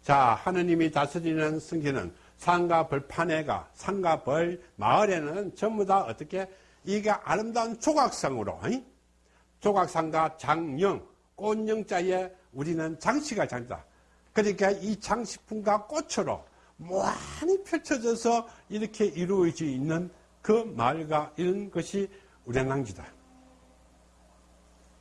자, 하느님이 다스리는 성기는 산과 벌판에가 산과 벌 마을에는 전부 다 어떻게 이게 아름다운 조각상으로 조각상과 장령 꽃영자에 우리는 장치가 장다 그러니까 이 장식품과 꽃으로 무한히 펼쳐져서 이렇게 이루어져 있는 그 마을과 이런 것이 우량랑지다.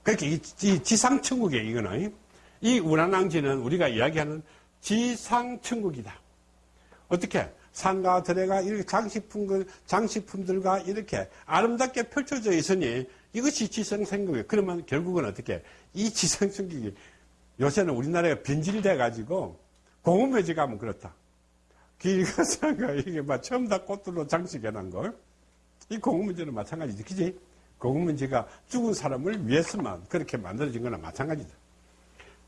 그렇게 이, 이 지상천국이에요, 이거는. 이 우량랑지는 우리가 이야기하는 지상천국이다. 어떻게? 산과 들에가 이렇게 장식품, 장식품들과 이렇게 아름답게 펼쳐져 있으니 이것이 지성생국이에요. 그러면 결국은 어떻게? 이 지성생국이 요새는 우리나라가 변질돼 가지고 공원묘지 가면 그렇다. 길가 상가 이게 막 처음 다 꽃들로 장식해 놓은 걸. 이 공원묘지는 마찬가지지. 그지? 공원묘지가 죽은 사람을 위해서만 그렇게 만들어진 거나 마찬가지다.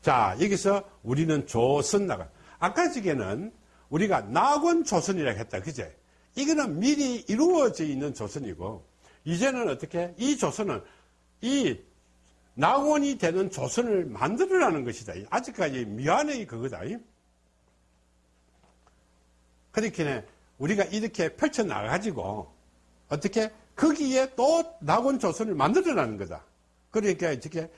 자, 여기서 우리는 조선 나가. 아까 지게는 우리가 낙원 조선이라고 했다. 그제? 이거는 미리 이루어져 있는 조선이고, 이제는 어떻게? 이 조선은 이 낙원이 되는 조선을 만들어라는 것이다. 아직까지 미안의 그거다. 그렇게 우리가 이렇게 펼쳐나가가지고, 어떻게? 거기에 또 낙원 조선을 만들어라는 거다. 그러니까 어떻게?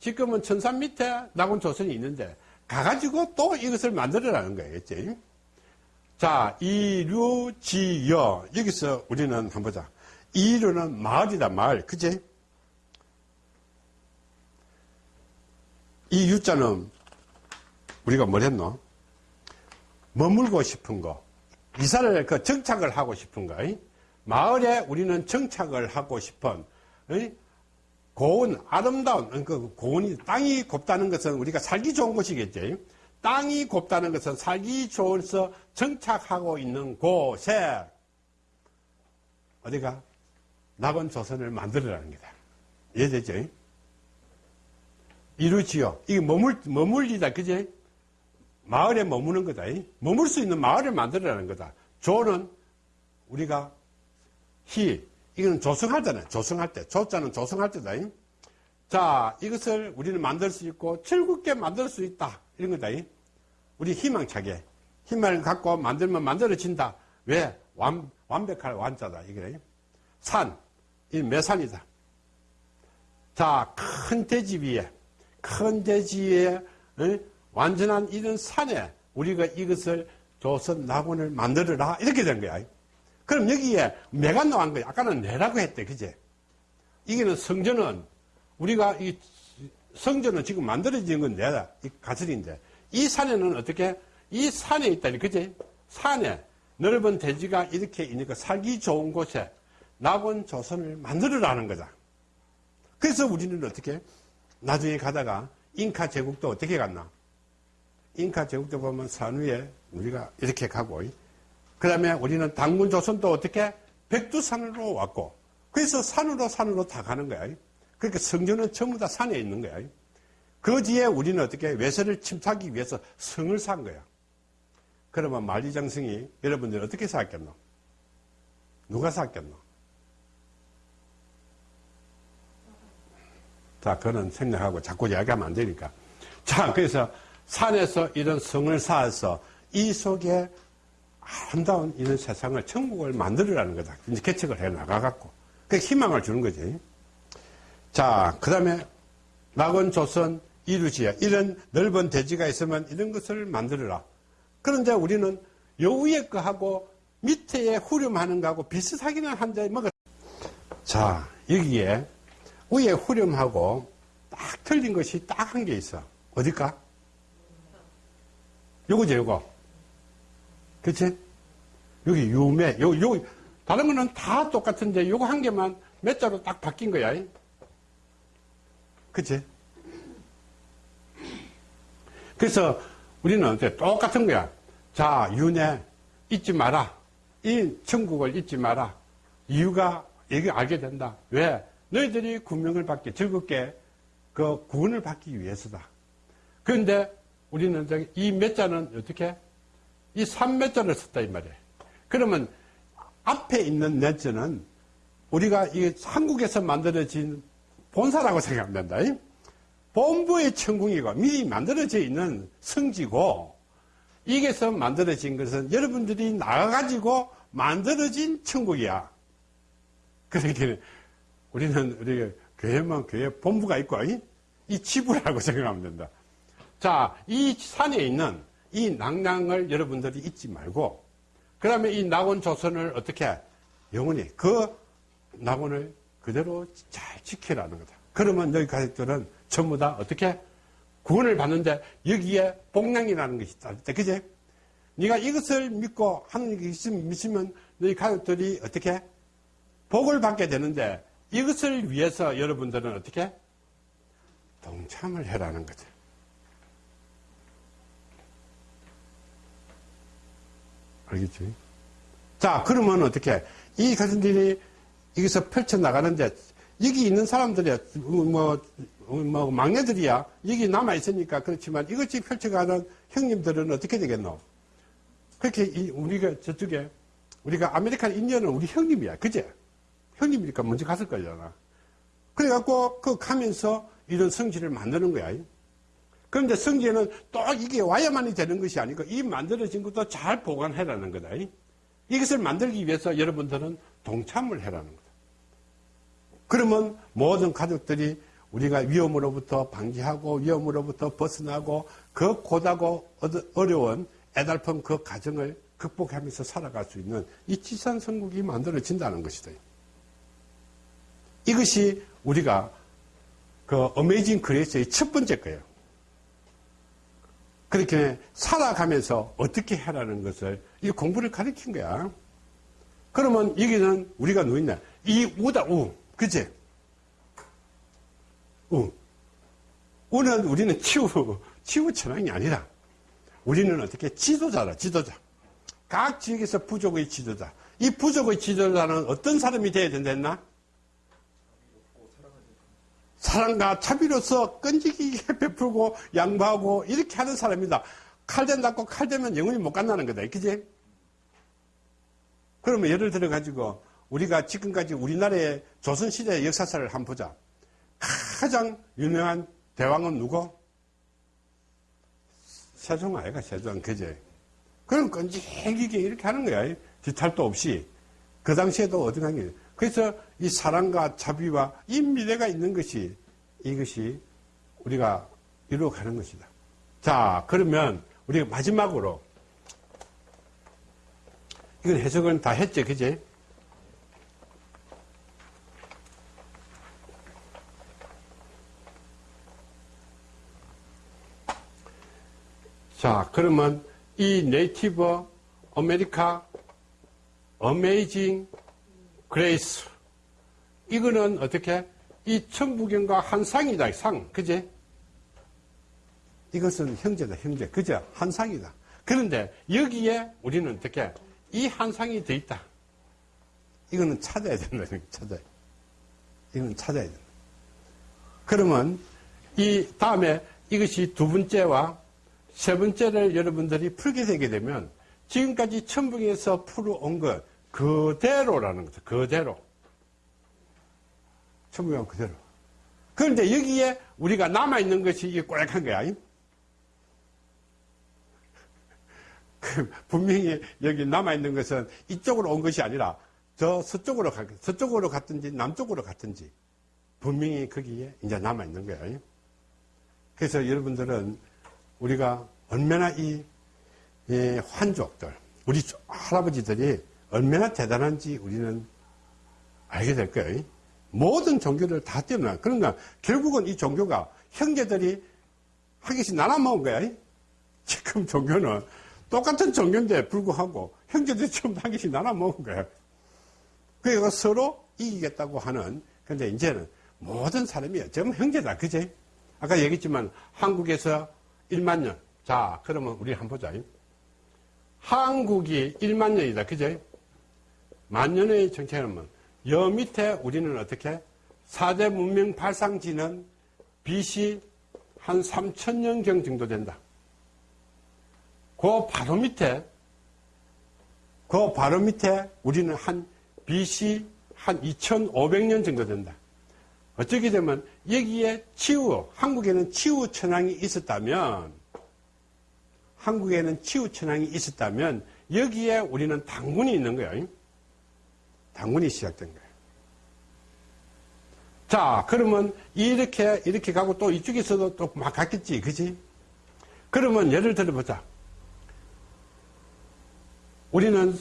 지금은 천산 밑에 낙원 조선이 있는데, 가가지고 또 이것을 만들어라는 거겠지. 자, 이류지여. 여기서 우리는 한번 보자. 이류는 마을이다, 마을. 그치? 이 유자는 우리가 뭘 했노? 머물고 싶은 거. 이사를 그 정착을 하고 싶은 거. 마을에 우리는 정착을 하고 싶은 고운, 아름다운, 그 고운이, 땅이 곱다는 것은 우리가 살기 좋은 곳이겠지. 땅이 곱다는 것은 살기 좋아서 정착하고 있는 곳에 어디가 낙원 조선을 만들어라는 거다. 이해되죠? 이루지요. 이게 머물, 머물리다, 그지? 마을에 머무는 거다. 머물 수 있는 마을을 만들어라는 거다. 조는 우리가 희, 이거는 조성할 때네. 조성할 때. 조자는 조성할 때다. 자, 이것을 우리는 만들 수 있고, 즐겁게 만들 수 있다. 이런 거다. 우리 희망차게 힘을 갖고 만들면 만들어진다. 왜? 완, 완벽할 완자다. 이게 산, 이 매산이다. 자, 큰 대지 위에, 큰 대지 위에 어? 완전한 이런 산에 우리가 이것을 조선 낙원을 만들어라. 이렇게 된 거야. 그럼 여기에 매가 나온 거야. 아까는 내라고 했대. 그제? 이게는 성전은 우리가 이 성전은 지금 만들어진 건 내다. 이 가설인데. 이 산에는 어떻게? 이 산에 있다니, 그지? 산에 넓은 대지가 이렇게 있으니까 살기 좋은 곳에 낙원 조선을 만들어라는 거다. 그래서 우리는 어떻게? 나중에 가다가 잉카 제국도 어떻게 갔나? 잉카 제국도 보면 산 위에 우리가 이렇게 가고, 그 다음에 우리는 당군 조선도 어떻게? 백두산으로 왔고, 그래서 산으로 산으로 다 가는 거야. 그러니까 성전은 전부 다 산에 있는 거야. 그 뒤에 우리는 어떻게 외세를 침투하기 위해서 성을 산 거야. 그러면 만리장성이 여러분들 어떻게 샀겠노? 누가 샀겠노? 자, 그는 생략하고 자꾸 이야기하면 안 되니까. 자, 그래서 산에서 이런 성을 쌓아서 이 속에 아름다운 이런 세상을, 천국을 만들으라는 거다. 이제 개척을 해 나가갖고. 그 희망을 주는 거지. 자, 그 다음에 낙원 조선 이루지야. 이런 넓은 대지가 있으면 이런 것을 만들어라. 그런데 우리는 요 위에 거하고 밑에 후렴하는 거하고 비슷하기는 한데 뭐가 자 여기에 위에 후렴하고 딱 틀린 것이 딱한게 있어. 어딜까? 요거죠, 요거. 그치? 여기 유매, 요, 요, 다른 거는 다 똑같은데 요거 한 개만 몇 자로 딱 바뀐 거야. 그치? 그래서 우리는 똑같은 거야. 자, 윤회 잊지 마라. 이 천국을 잊지 마라. 이유가 여기 알게 된다. 왜? 너희들이 구명을 받기, 즐겁게 그 구원을 받기 위해서다. 그런데 우리는 이 몇 자는 어떻게? 이 삼몇 자를 썼다, 이 말이에요. 그러면 앞에 있는 몇 자는 우리가 이 한국에서 만들어진 본사라고 생각하면 된다. 본부의 천궁이고 미리 만들어져 있는 성지고 이게서 만들어진 것은 여러분들이 나가가지고 만들어진 천국이야. 그러니까 우리는 우리 교회만 교회 본부가 있고 이 지부라고 생각하면 된다. 자, 이 산에 있는 이 낭낭을 여러분들이 잊지 말고 그다음에 이 낙원 조선을 어떻게 영원히 그 낙원을 그대로 잘 지키라는 거다. 그러면 너희 가족들은 전부 다 어떻게 구원을 받는데 여기에 복량이라는 것이 있다. 그제? 네가 이것을 믿고 하나님께 믿으면 너희 가족들이 어떻게 복을 받게 되는데 이것을 위해서 여러분들은 어떻게 동참을 해라는 거죠. 알겠지? 자, 그러면 어떻게 이 가정들이 여기서 펼쳐 나가는데 여기 있는 사람들이 뭐, 뭐 막내들이야 여기 남아 있으니까 그렇지만 이것이 펼쳐가는 형님들은 어떻게 되겠노? 그렇게 우리가 저쪽에 우리가 아메리칸 인디언은 우리 형님이야, 그제? 형님이니까 먼저 갔을 거잖아. 그래갖고 그 가면서 이런 성질을 만드는 거야. 그런데 성질은 또 이게 와야만이 되는 것이 아니고 이 만들어진 것도 잘 보관해라는 거다. 이것을 만들기 위해서 여러분들은 동참을 해라는 거다. 그러면 모든 가족들이 우리가 위험으로부터 방지하고 위험으로부터 벗어나고 그 고다고 어려운 애달픈 그 가정을 극복하면서 살아갈 수 있는 이 지산 선국이 만들어진다는 것이다. 이것이 우리가 그 어메이징 그레이스의 첫 번째 거예요. 그렇게 살아가면서 어떻게 해라는 것을 이 공부를 가르친 거야. 그러면 여기는 우리가 누있냐? 이 우다 우, 그치? 우. 우는 우리는 치우, 치우 천왕이 아니라 우리는 어떻게 지도자라, 지도자. 각 지역에서 부족의 지도자. 이 부족의 지도자는 어떤 사람이 되어야 된다 했나? 사랑과 자비로서 끈질기게 베풀고 양보하고 이렇게 하는 사람이다. 칼대 닫고 칼대면 영원히 못 간다는 거다. 그지? 그러면 예를 들어 가지고 우리가 지금까지 우리나라의 조선시대 역사사를 한번 보자. 가장 유명한 대왕은 누구? 세종 아이가 세종 그제. 그럼 끈질기게 이렇게 하는 거야. 뒤탈도 없이. 그 당시에도 어디 가니 그래서 이 사랑과 자비와 이 미래가 있는 것이 이것이 우리가 이루어 가는 것이다. 자, 그러면 우리가 마지막으로 이건 해석은 다 했죠, 그제? 자, 그러면 이 Native America Amazing Grace. 이거는 어떻게? 이 천부경과 한 상이다 상. 그제? 이것은 형제다 형제. 그죠 한 상이다. 그런데 여기에 우리는 어떻게? 이 한 상이 더 있다. 이거는 찾아야 된다 찾아야. 이거는 찾아야 된다. 그러면 이 다음에 이것이 두 번째와 세 번째를 여러분들이 풀게 되게 되면 지금까지 천부경에서 풀어온 것 그대로라는 거죠. 그대로. 천국은 그대로. 그런데 여기에 우리가 남아있는 것이 이게 꼬약한 거야. 그 분명히 여기 남아있는 것은 이쪽으로 온 것이 아니라 저 서쪽으로 가, 서쪽으로 갔든지 남쪽으로 갔든지 분명히 거기에 이제 남아있는 거야. 그래서 여러분들은 우리가 얼마나 이, 이 환족들, 우리 할아버지들이 얼마나 대단한지 우리는 알게 될 거예요. 모든 종교를 다 뛰어나. 그러니까 결국은 이 종교가 형제들이 한 개씩 나눠 먹은 거야. 지금 종교는 똑같은 종교인데 불구하고 형제들이 처음 한 개씩 나눠 먹은 거야. 그래서 서로 이기겠다고 하는, 근데 이제는 모든 사람이 전부 형제다. 그제? 아까 얘기했지만 한국에서 1만 년. 자, 그러면 우리 한번 보자. 한국이 1만 년이다. 그제? 만년의 정체는 여 밑에 우리는 어떻게 4대 문명 발상지는 BC 한 3천년경 정도 된다. 그 바로 밑에 그 바로 밑에 우리는 한 BC 한 2,500년 정도 된다. 어쩌게 되면 여기에 치우, 한국에는 치우 천왕이 있었다면 한국에는 치우 천왕이 있었다면 여기에 우리는 당군이 있는 거예요. 당군이 시작된 거예요. 자, 그러면 이렇게, 이렇게 가고 또 이쪽에서도 또 막 갔겠지, 그지? 그러면 예를 들어보자. 우리는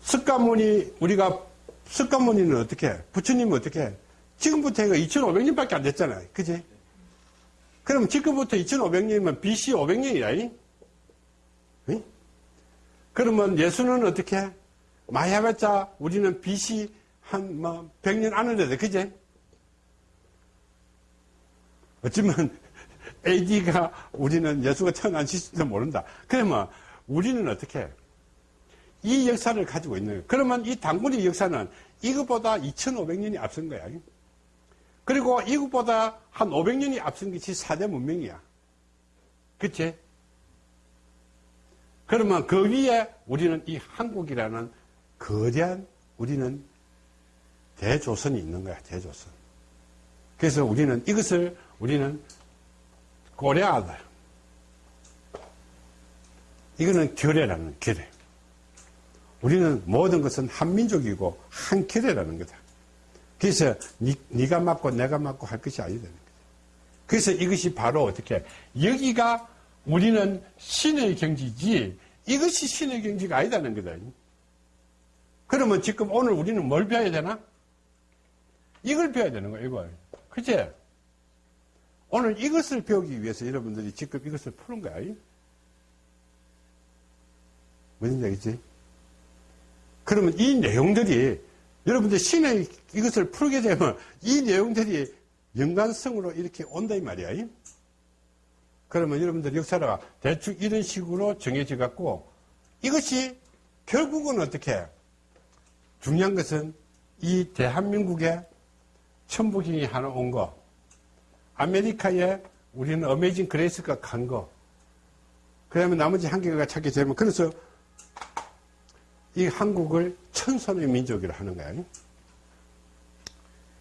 석가모니, 우리가, 석가모니는 어떻게, 해? 부처님은 어떻게, 해? 지금부터 해가 2500년밖에 안 됐잖아요. 그지? 그럼 지금부터 2500년이면 BC 500년이라, 이? 그러면 예수는 어떻게, 해? 해봤자 우리는 BC 한, 뭐, 100년 안에 돼, 그지? 어쩌면 AD가 우리는 예수가 태어난 시점도 모른다. 그러면 우리는 어떻게 해? 이 역사를 가지고 있는. 그러면 이 당군의 역사는 이것보다 2500년이 앞선 거야. 그리고 이것보다 한 500년이 앞선 것이 사대 문명이야. 그치? 그러면 그 위에 우리는 이 한국이라는 거대한 우리는 대조선이 있는 거야, 대조선. 그래서 우리는 이것을 우리는 고려하다. 이거는 결례라는 결례. 우리는 모든 것은 한민족이고 한 결례라는 거다. 그래서 니, 네가 맞고 내가 맞고 할 것이 아니다는 거다. 그래서 이것이 바로 어떻게 여기가 우리는 신의 경지지 이것이 신의 경지가 아니다는 거다. 그러면 지금 오늘 우리는 뭘 배워야 되나? 이걸 배워야 되는 거야, 이걸. 그치? 오늘 이것을 배우기 위해서 여러분들이 지금 이것을 푸는 거야. 무슨 얘기지? 그러면 이 내용들이 여러분들 신의 이것을 풀게 되면 이 내용들이 연관성으로 이렇게 온다 이 말이야. 그러면 여러분들 역사가 대충 이런 식으로 정해져 갖고 이것이 결국은 어떻게 중요한 것은 이 대한민국에 천부경이 하나 온 거, 아메리카에 우리는 Amazing Grace가 간 거, 그 다음에 나머지 한 개가 찾게 되면, 그래서 이 한국을 천선의 민족이라 하는 거야.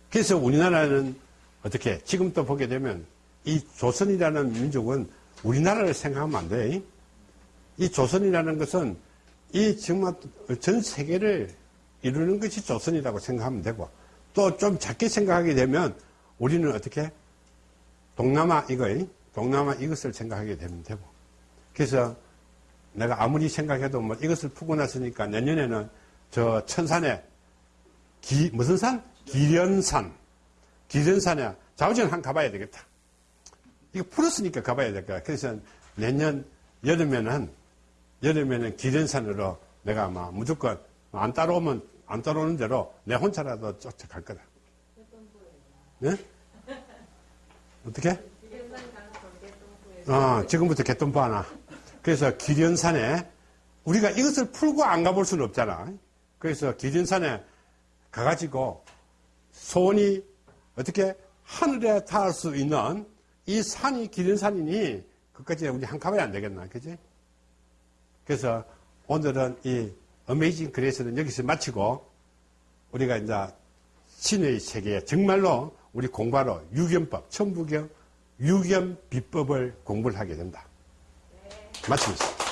그래서 우리나라는 어떻게, 지금 또 보게 되면, 이 조선이라는 민족은 우리나라를 생각하면 안 돼. 이 조선이라는 것은 이 정말 전 세계를 이루는 것이 조선이라고 생각하면 되고, 또 좀 작게 생각하게 되면 우리는 어떻게 동남아 이거 동남아 이것을 생각하게 되면 되고. 그래서 내가 아무리 생각해도 뭐 이것을 푸고 났으니까 내년에는 저 천산에 기 무슨 산? 기련산. 기련산에 자우전 한 가봐야 되겠다. 이거 풀었으니까 가봐야 될 거야. 그래서 내년 여름에는 여름에는 기련산으로 내가 아마 무조건 안 따라오면 안 따라오는 대로 내 혼자라도 쫓아갈 거다. 네? 어떻게? 어, 지금부터 개똥부 하나. 그래서 기련산에 우리가 이것을 풀고 안 가볼 수는 없잖아. 그래서 기련산에 가가지고 소원이 어떻게 하늘에 닿을 수 있는 이 산이 기련산이니 그까지 우리 한 가봐야 안 되겠나. 그지? 그래서 오늘은 이 어메이징 그레이스는 여기서 마치고 우리가 이제 신의 세계에 정말로 우리 공부하러 유견법, 천부경, 유견 비법을 공부를 하게 된다. 마치겠습니다.